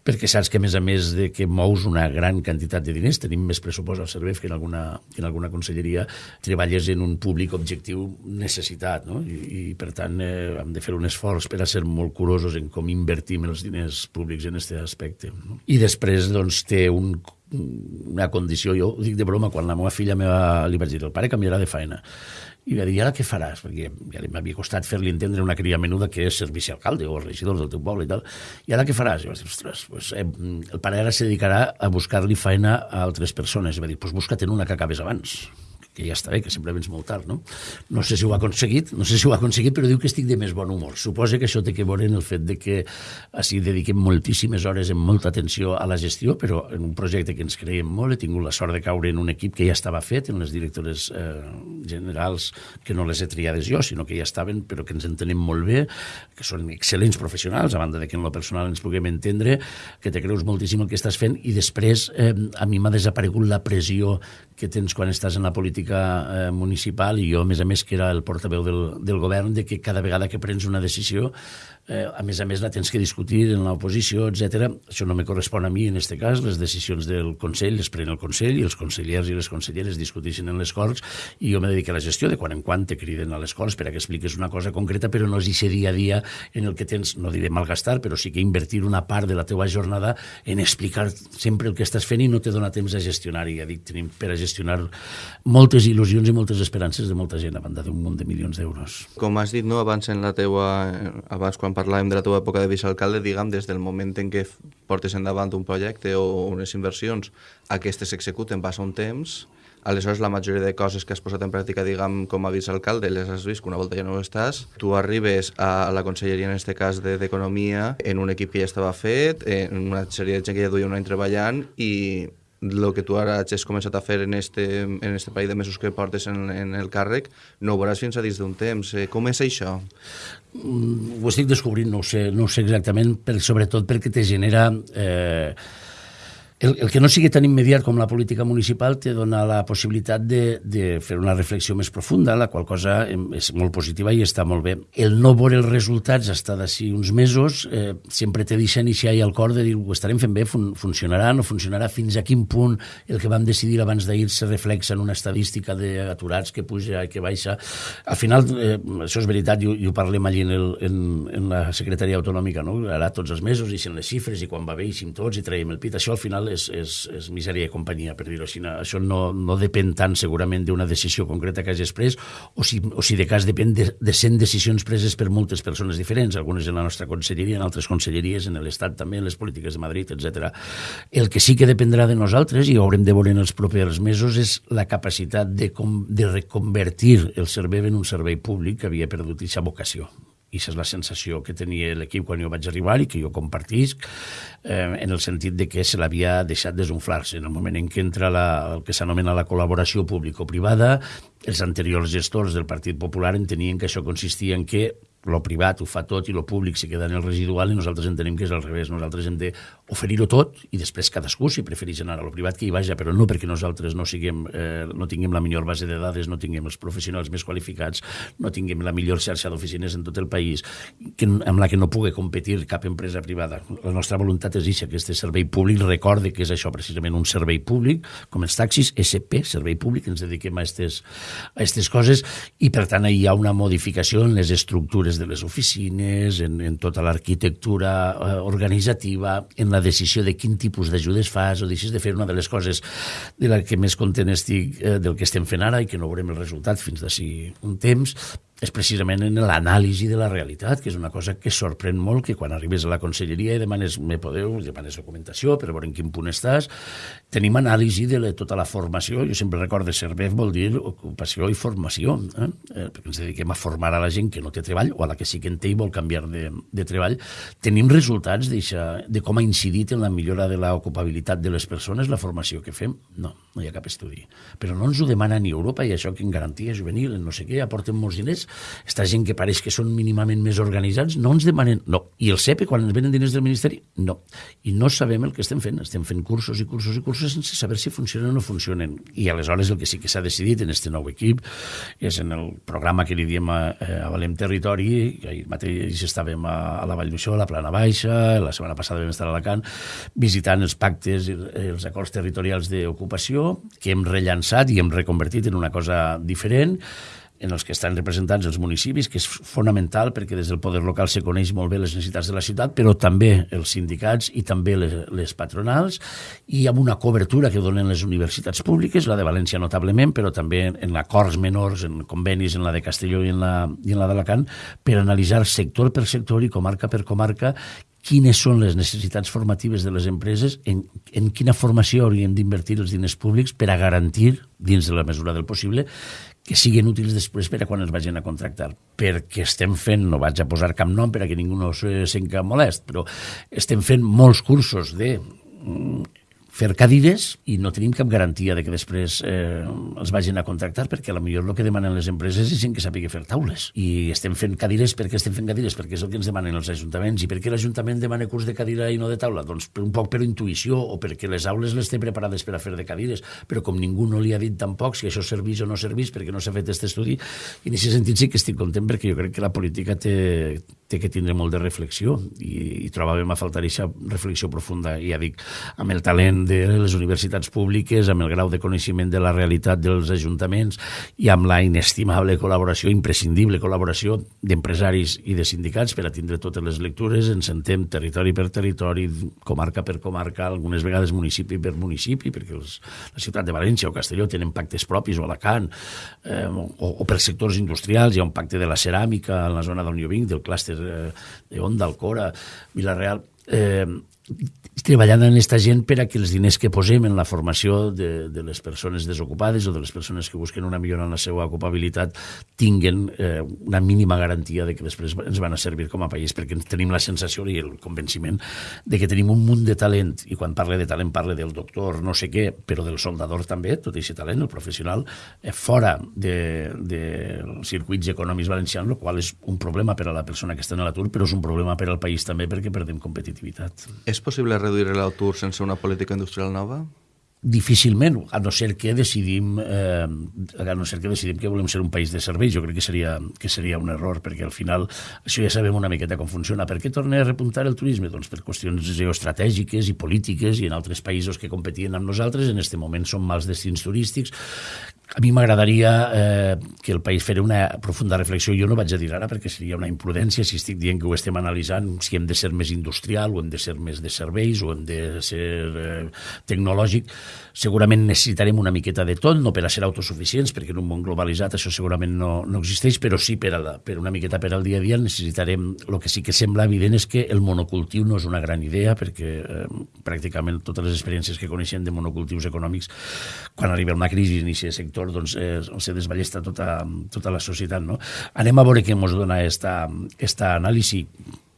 perquè saps que a més a més de que mou mous una gran quantitat de diners, tenim més pressupost al servei que en alguna, que en alguna conselleria, treballes en un públic objectiu necessitat, no? I, i per tant eh, hem de fer un esforç per a ser molt curosos en com invertim els diners públics en aquest aspecte. No? I després doncs, té un, una condició, jo ho dic de broma, quan la meva filla me va, li vaig dir, el pare canviarà de feina i va dir, i ara què faràs? Perquè ja m'havia costat fer-li entendre una cria menuda que és servici alcalde o regidor del teu poble i tal. I ara què faràs? I va dir, ostres, pues, eh, el pare ara se dedicarà a buscar-li feina a altres persones. I va dir, pues busca't una que acabes abans que ja està bé, que sempre vens molt tard, no? No sé si ho ha aconseguit, no sé si ho ha aconseguit, però diu que estic de més bon humor. Suposa que això té que veure en el fet de que així dediquem moltíssimes hores amb molta atenció a la gestió, però en un projecte que ens creiem molt, he tingut la sort de caure en un equip que ja estava fet, en les directores eh, generals, que no les he triades jo, sinó que ja estaven, però que ens entenem molt bé, que són excel·lents professionals, a banda de que en lo personal ens puguem entendre, que te creus moltíssim el que estàs fent, i després eh, a mi m'ha desaparegut la pressió que tens quan estàs en la política eh, municipal i jo, a més a més, que era el portaveu del, del govern, de que cada vegada que prens una decisió eh, a més a més la tens que discutir en l'oposició, etc. Això no me correspon a mi en aquest cas, les decisions del Consell les pren el Consell i els consellers i les conselleres discuteixen en les Corts i jo me dedico a la gestió de quan en quan te criden a les Corts per a que expliques una cosa concreta, però no és aquest dia a dia en el que tens, no diré malgastar, però sí que invertir una part de la teva jornada en explicar sempre el que estàs fent i no te dona temps a gestionar. I ja dic, tenim per a gestionar moltes il·lusions i moltes esperances de molta gent a banda d'un munt de milions d'euros. Com has dit, no, abans en la teua, abans quan parlàvem de la teva època de vicealcalde, diguem, des del moment en què portes endavant un projecte o unes inversions, aquestes s'executen, passa un temps, aleshores la majoria de coses que has posat en pràctica, diguem, com a vicealcalde, les has vist que una volta ja no estàs, tu arribes a la conselleria, en aquest cas d'Economia, en un equip que ja estava fet, en una sèrie de gent que ja duia un any treballant i el que tu ara has començat a fer en este, en este parell de mesos que portes en, en el càrrec, no ho veuràs fins a dins d'un temps. Eh, com és això? Mm, ho estic descobrint, no ho sé, no ho sé exactament, però sobretot perquè te genera... Eh, el, el que no sigui tan immediat com la política municipal te dona la possibilitat de, de fer una reflexió més profunda, la qual cosa és molt positiva i està molt bé. El no veure els resultats està d'ací uns mesos eh, sempre te deixa iniciar i al cor de dir ho estarem fent bé, fun funcionarà, no funcionarà, fins a quin punt el que vam decidir abans d'ahir se reflexa en una estadística d'aturats que puja i que baixa. Al final, eh, això és veritat, i, i ho parlem allí en, el, en, en la secretaria autonòmica, no? ara tots els mesos ixen les xifres i quan va bé ixim tots i traiem el pit. Això al final és, és, és misèria i companyia, per dir-ho així. Això no, no depèn tant segurament d'una decisió concreta que hagis pres o si, o si de cas depèn de, de 100 decisions preses per moltes persones diferents, algunes en la nostra conselleria, en altres conselleries, en l'Estat també, en les polítiques de Madrid, etc. El que sí que dependrà de nosaltres, i ho haurem de veure en els propers mesos, és la capacitat de, com, de reconvertir el servei en un servei públic que havia perdut aquesta vocació i és la sensació que tenia l'equip quan jo vaig arribar i que jo compartisc, eh, en el sentit de que se l'havia deixat desunflar-se. En el moment en què entra la, el que s'anomena la col·laboració público-privada, els anteriors gestors del Partit Popular entenien que això consistia en que lo privat ho fa tot i lo públic se queda en el residual i nosaltres entenem que és al revés. Nosaltres hem d'oferir-ho tot i després cadascú, si prefereix anar a lo privat, que hi vaja, però no perquè nosaltres no, siguem, eh, no tinguem la millor base de dades, no tinguem els professionals més qualificats, no tinguem la millor xarxa d'oficines en tot el país, que, amb la que no pugui competir cap empresa privada. La nostra voluntat és això, que aquest servei públic recorde que és això precisament un servei públic, com els taxis, SP, servei públic, ens dediquem a aquestes coses, i per tant hi ha una modificació en les estructures des de les oficines, en, en tota l'arquitectura eh, organitzativa, en la decisió de quin tipus d'ajudes fas o deixes de fer una de les coses de la que més content estic eh, del que estem fent ara i que no veurem el resultat fins d'ací un temps, és precisament en l'anàlisi de la realitat, que és una cosa que sorprèn molt, que quan arribes a la conselleria i demanes, me podeu, demanes documentació per veure en quin punt estàs, tenim anàlisi de la, tota la formació, jo sempre recordo CERVEF vol dir ocupació i formació, eh? eh? perquè ens dediquem a formar a la gent que no té treball o a la que sí que en té i vol canviar de, de treball. Tenim resultats de com ha incidit en la millora de l'ocupabilitat de les persones la formació que fem? No, no hi ha cap estudi. Però no ens ho demana ni Europa i això que en garantia juvenil, en no sé què, aporten molts diners, esta gent que pareix que són mínimament més organitzats, no ens demanen... No. I el CEPE, quan ens venen diners del Ministeri, no. I no sabem el que estem fent. Estem fent cursos i cursos i cursos sense saber si funcionen o no funcionen. I aleshores el que sí que s'ha decidit en este nou equip és en el programa que li diem a, a Valem Territori, que ahir mateix estàvem a, a la Vall d'Uixó, a la Plana Baixa, la setmana passada vam estar a Alacant, visitant els pactes i els acords territorials d'ocupació, que hem rellançat i hem reconvertit en una cosa diferent, en els que estan representats els municipis, que és fonamental perquè des del poder local se coneix molt bé les necessitats de la ciutat, però també els sindicats i també les, les patronals, i amb una cobertura que donen les universitats públiques, la de València notablement, però també en acords menors, en convenis en la de Castelló i en la, i en la d'Alacant, per analitzar sector per sector i comarca per comarca quines són les necessitats formatives de les empreses, en, en quina formació hauríem d'invertir els diners públics per a garantir, dins de la mesura del possible, que siguin útils després per a quan els vagin a contractar. Perquè estem fent, no vaig a posar cap nom per a que ningú no se sent molest, però estem fent molts cursos de mm, fer cadires i no tenim cap garantia de que després eh, els vagin a contractar perquè a lo millor el que demanen les empreses és gent que sàpiga fer taules. I estem fent cadires perquè estem fent cadires? Perquè és el que ens demanen els ajuntaments. I per què l'Ajuntament demana curs de cadira i no de taula? Doncs un poc per intuïció o perquè les aules les té preparades per a fer de cadires. Però com ningú no li ha dit tampoc si això serveix o no serveix perquè no s'ha fet aquest estudi i en aquest sentit sí que estic content perquè jo crec que la política té, té que tindre molt de reflexió. I, i trobàvem a faltar aquesta reflexió profunda, ja dic, amb el talent de les universitats públiques, amb el grau de coneixement de la realitat dels ajuntaments i amb la inestimable col·laboració, imprescindible col·laboració d'empresaris i de sindicats per a tindre totes les lectures, ens sentem territori per territori, comarca per comarca, algunes vegades municipi per municipi, perquè els, la ciutat de València o Castelló tenen pactes propis, o Alacant, eh, o, o per sectors industrials, hi ha un pacte de la ceràmica en la zona d'Unió Vinc, del clúster eh, de Alcora, Vilareal... Eh, treballant en aquesta gent per a que els diners que posem en la formació de, de les persones desocupades o de les persones que busquen una millora en la seva ocupabilitat tinguen eh, una mínima garantia de que després ens van a servir com a país, perquè tenim la sensació i el convenciment de que tenim un munt de talent, i quan parle de talent parle del doctor, no sé què, però del soldador també, tot aquest talent, el professional, eh, fora de, de circuits econòmics valencians, el qual és un problema per a la persona que està en l'atur, però és un problema per al país també perquè perdem competitivitat. És possible reduir l'atur sense una política industrial nova? difícilment, a no ser que decidim eh, a no ser que decidim que volem ser un país de serveis, jo crec que seria, que seria un error, perquè al final això ja sabem una miqueta com funciona. Per què torna a repuntar el turisme? Doncs per qüestions geoestratègiques i polítiques i en altres països que competien amb nosaltres, en aquest moment són mals destins turístics a mi m'agradaria eh, que el país fera una profunda reflexió. Jo no vaig a dir ara perquè seria una imprudència si estic dient que ho estem analitzant, si hem de ser més industrial o hem de ser més de serveis o hem de ser eh, tecnològic. Segurament necessitarem una miqueta de tot, no per a ser autosuficients, perquè en un món globalitzat això segurament no, no existeix, però sí per, a la, per una miqueta per al dia a dia necessitarem... El que sí que sembla evident és que el monocultiu no és una gran idea, perquè eh, pràcticament totes les experiències que coneixem de monocultius econòmics, quan arriba una crisi aquest sector sector doncs, eh, se desballesta tota, tota la societat. No? Anem a veure què ens dona esta, esta anàlisi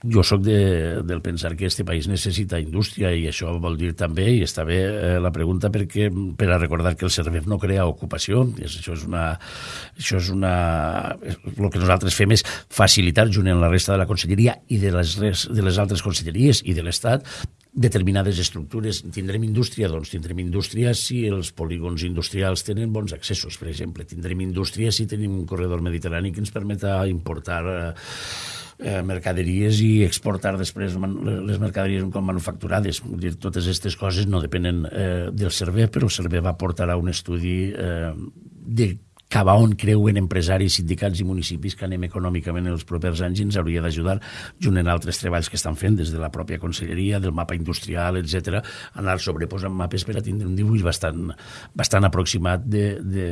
jo sóc de, del pensar que este país necessita indústria i això vol dir també, i està bé eh, la pregunta perquè, per a recordar que el CERVEF no crea ocupació, és, això és una... Això és una el que nosaltres fem és facilitar, junt amb la resta de la conselleria i de les, de les altres conselleries i de l'Estat, determinades estructures. Tindrem indústria? Doncs tindrem indústria si els polígons industrials tenen bons accessos, per exemple. Tindrem indústria si tenim un corredor mediterrani que ens permeta importar eh, eh, mercaderies i exportar després les mercaderies com manufacturades. Vull dir, totes aquestes coses no depenen eh, del servei, però el servei va portar a un estudi eh, de cap a on creuen empresaris, sindicats i municipis que anem econòmicament en els propers anys i ens hauria d'ajudar, junt en altres treballs que estan fent des de la pròpia conselleria, del mapa industrial, etc, anar sobreposant mapes per a tindre un dibuix bastant, bastant aproximat de, de,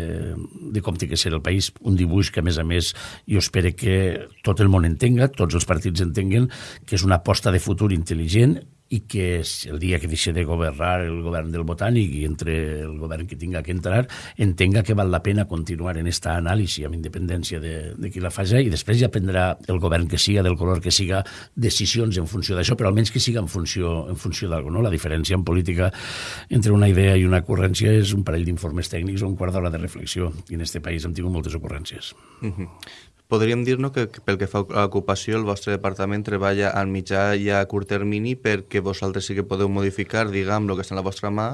de com té que ser el país. Un dibuix que, a més a més, jo espero que tot el món entenga, tots els partits entenguen que és una aposta de futur intel·ligent i que el dia que deixi de governar el govern del Botànic i entre el govern que tinga que entrar, entenga que val la pena continuar en esta anàlisi amb independència de, de qui la faci i després ja prendrà el govern que siga, del color que siga, decisions en funció d'això, però almenys que siga en funció, en funció d'alguna. No? La diferència en política entre una idea i una ocurrència és un parell d'informes tècnics o un quart d'hora de reflexió i en aquest país hem tingut moltes ocurrències. Uh -huh. Podríem dir-nos que, pel que fa a l'ocupació el vostre departament treballa al mitjà i a curt termini perquè vosaltres sí que podeu modificar, diguem, el que està en la vostra mà,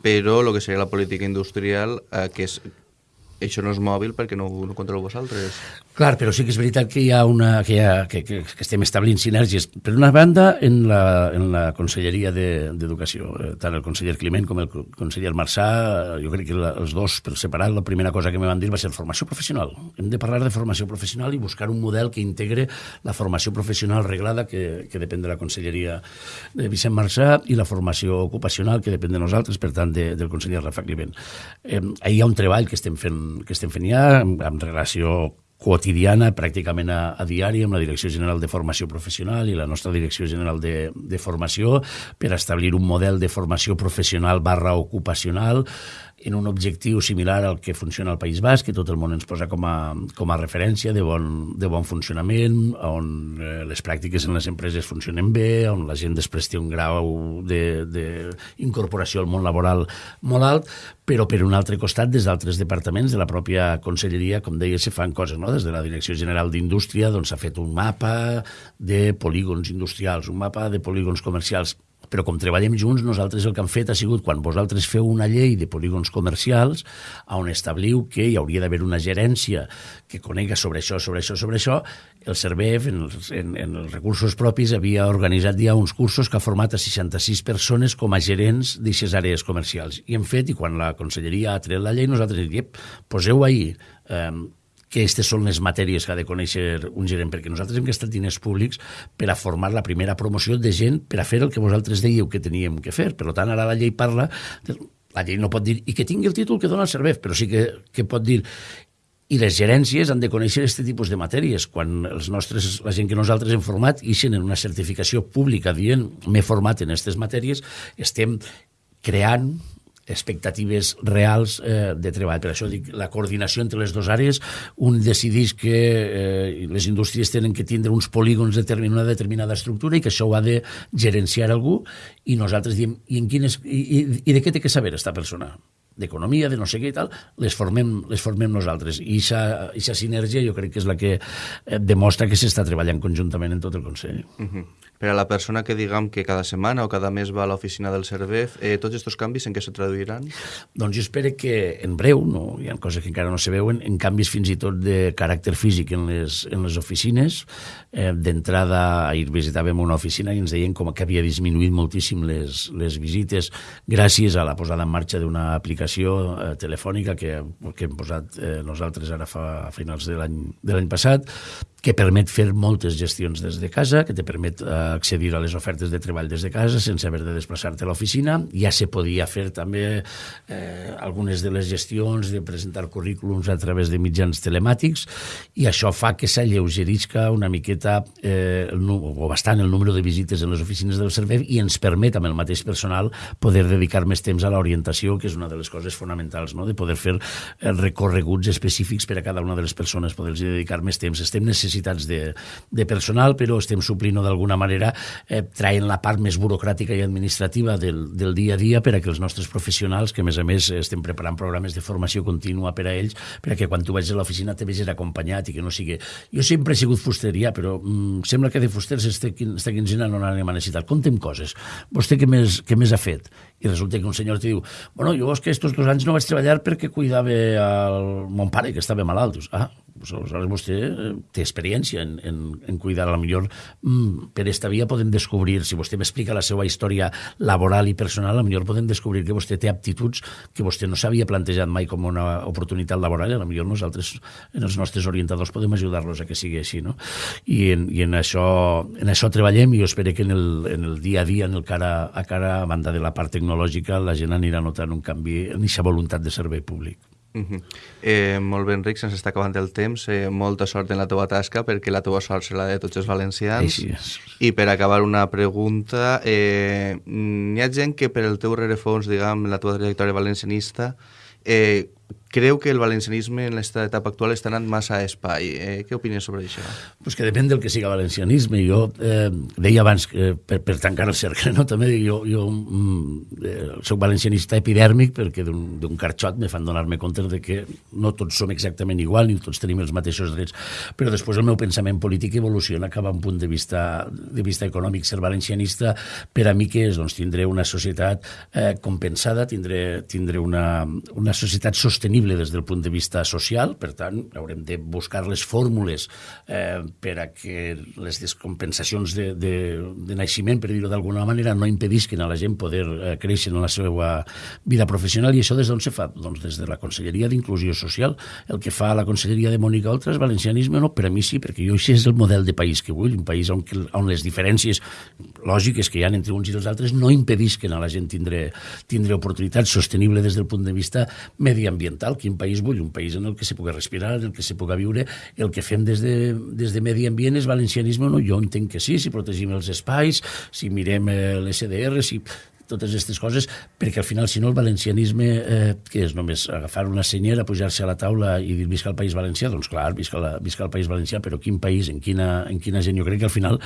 però el que seria la política industrial, eh, que és això no és mòbil perquè no, no controleu vosaltres. Clar, però sí que és veritat que hi ha una, que, ha, que, que, que estem establint sinergies. Per una banda, en la, en la Conselleria d'Educació, de, eh, tant el conseller Climent com el conseller Marçà, jo crec que la, els dos, per separat, la primera cosa que me van dir va ser formació professional. Hem de parlar de formació professional i buscar un model que integre la formació professional reglada, que, que depèn de la Conselleria de Vicent Marçà, i la formació ocupacional, que depèn de nosaltres, per tant, de, del conseller Rafa Climent. Eh, hi ha un treball que estem fent que estem fent ja, amb, amb relació quotidiana, pràcticament a, a diari, amb la Direcció General de Formació Professional i la nostra Direcció General de, de Formació per establir un model de formació professional barra ocupacional en un objectiu similar al que funciona al País Basc, que tot el món ens posa com a, com a referència de bon, de bon funcionament, on eh, les pràctiques en les empreses funcionen bé, on la gent després té un grau d'incorporació al món laboral molt alt, però per un altre costat, des d'altres departaments de la pròpia conselleria, com deia, se fan coses, no? Des de la Direcció General d'Indústria doncs, s'ha fet un mapa de polígons industrials, un mapa de polígons comercials però com treballem junts, nosaltres el que hem fet ha sigut, quan vosaltres feu una llei de polígons comercials, on establiu que hi hauria d'haver una gerència que conega sobre això, sobre això, sobre això, el CERVEF, en els, en, en els recursos propis, havia organitzat ja uns cursos que ha format a 66 persones com a gerents d'aquestes àrees comercials. I hem fet, i quan la conselleria ha tret la llei, nosaltres diem, poseu ahir eh, que aquestes són les matèries que ha de conèixer un gerent, perquè nosaltres hem gastat diners públics per a formar la primera promoció de gent per a fer el que vosaltres dèieu que teníem que fer. Per tant, ara la llei parla... La llei no pot dir i que tingui el títol que dona el servei, però sí que, que pot dir i les gerències han de conèixer aquest tipus de matèries. Quan els nostres, la gent que nosaltres hem format ixen en una certificació pública dient m'he format en aquestes matèries, estem creant expectatives reals eh, de treball. Per això dic, la coordinació entre les dues àrees, un decidís que eh, les indústries tenen que tindre uns polígons de una determinada estructura i que això ho ha de gerenciar algú i nosaltres diem, i, en quines, i, i, i de què té que saber aquesta persona? d'economia, de no sé què i tal, les formem, les formem nosaltres. I aquesta sinergia jo crec que és la que eh, demostra que s'està treballant conjuntament en tot el Consell. Uh -huh per a la persona que diguem que cada setmana o cada mes va a l'oficina del Cervef, eh, tots aquests canvis en què se traduiran? Doncs jo espero que en breu, no, hi ha coses que encara no se veuen, en canvis fins i tot de caràcter físic en les, en les oficines. Eh, D'entrada, ahir visitàvem una oficina i ens deien com que havia disminuït moltíssim les, les visites gràcies a la posada en marxa d'una aplicació eh, telefònica que, que hem posat eh, nosaltres ara fa a finals de l'any passat, que permet fer moltes gestions des de casa, que te permet eh, accedir a les ofertes de treball des de casa sense haver de desplaçar-te a l'oficina. Ja se podia fer també eh, algunes de les gestions de presentar currículums a través de mitjans telemàtics i això fa que s'alleugerisca una miqueta eh, o bastant el número de visites en les oficines del servei i ens permet amb el mateix personal poder dedicar més temps a l'orientació, que és una de les coses fonamentals, no? de poder fer eh, recorreguts específics per a cada una de les persones, poder-los dedicar més temps. Estem necessitats necessitats de, de personal, però estem suplint-ho d'alguna manera eh, traient la part més burocràtica i administrativa del, del dia a dia per a que els nostres professionals, que a més a més estem preparant programes de formació contínua per a ells, per a que quan tu vagis a l'oficina te vegis acompanyat i que no sigui... Jo sempre he sigut fusteria, però mm, sembla que de fusters esta, quinzena no n'anem a necessitar. Contem coses. Vostè què més, què més ha fet? I resulta que un senyor te diu bueno, jo és que estos dos anys no vaig treballar perquè cuidava el mon pare, que estava malalt. Dius, ah, aleshores vostè eh, té experiència en, en, en cuidar, a la millor mm, per esta via podem descobrir, si vostè m'explica la seva història laboral i personal, a la millor podem descobrir que vostè té aptituds que vostè no s'havia plantejat mai com una oportunitat laboral, i a la millor nosaltres, en els nostres orientadors, podem ajudar-los a que sigui així, no? I en, i en, això, en això treballem i jo espero que en el, en el dia a dia, en el cara a cara, a banda de la part tecnològica, la gent anirà notant un canvi en aquesta voluntat de servei públic. Uh -huh. eh, molt ben, Ric, se'ns està acabant el temps. Eh, molta sort en la teva tasca, perquè la teva sort serà de tots els valencians. Així és. I per acabar una pregunta, eh, hi ha gent que per el teu rerefons, diguem, la teva trajectòria valencianista, eh, creu que el valencianisme en aquesta etapa actual està anant massa a espai. Eh? Què opines sobre això? Pues que depèn del que siga valencianisme. Jo eh, deia abans, que per, per tancar el cercle, no? també jo, jo mm, eh, soc valencianista epidèrmic perquè d'un carxot me fan donar-me compte de que no tots som exactament igual ni tots tenim els mateixos drets, però després el meu pensament polític evoluciona cap a un punt de vista, de vista econòmic. Ser valencianista per a mi que és? Doncs tindré una societat eh, compensada, tindré, tindré una, una societat sostenible sostenible des del punt de vista social, per tant, haurem de buscar les fórmules eh, per a que les descompensacions de, de, de naixement, per dir-ho d'alguna manera, no impedisquen a la gent poder eh, créixer en la seva vida professional, i això des d'on se fa? Doncs des de la Conselleria d'Inclusió Social. El que fa la Conselleria de Mònica Oltra és valencianisme, no? Per a mi sí, perquè jo això és el model de país que vull, un país on, on les diferències lògiques que hi ha entre uns i els altres no impedisquen a la gent tindre, tindre oportunitats sostenibles des del punt de vista mediambiental social, quin país vull? Un país en el que se pugui respirar, en el que se pugui viure. El que fem des de, des de medi ambient és valencianisme no? Jo entenc que sí, si protegim els espais, si mirem eh, l'SDR, si totes aquestes coses, perquè al final, si no, el valencianisme, eh, que és només agafar una senyera, pujar-se a la taula i dir visca el País Valencià, doncs clar, visca, la, visca el País Valencià, però quin país, en quina, en quina gent? Jo crec que al final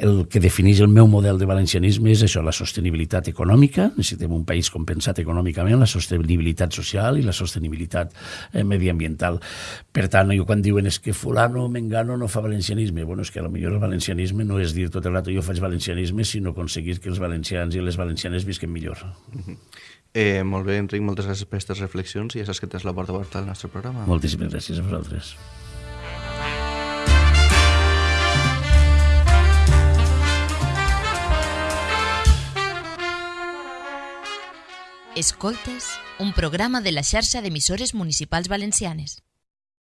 el que defineix el meu model de valencianisme és això, la sostenibilitat econòmica, necessitem un país compensat econòmicament, la sostenibilitat social i la sostenibilitat eh, mediambiental. Per tant, jo quan diuen és que fulano, mengano no fa valencianisme, bueno, és que millor el valencianisme no és dir tot el rato jo faig valencianisme, sinó aconseguir que els valencians i les valencianes visquen millor. Mm -hmm. eh, molt bé, Enric, moltes gràcies per aquestes reflexions i ja saps que tens la porta oberta al nostre programa. Moltíssimes gràcies a vosaltres. Escoltes, un programa de la xarxa d'emissores municipals valencianes.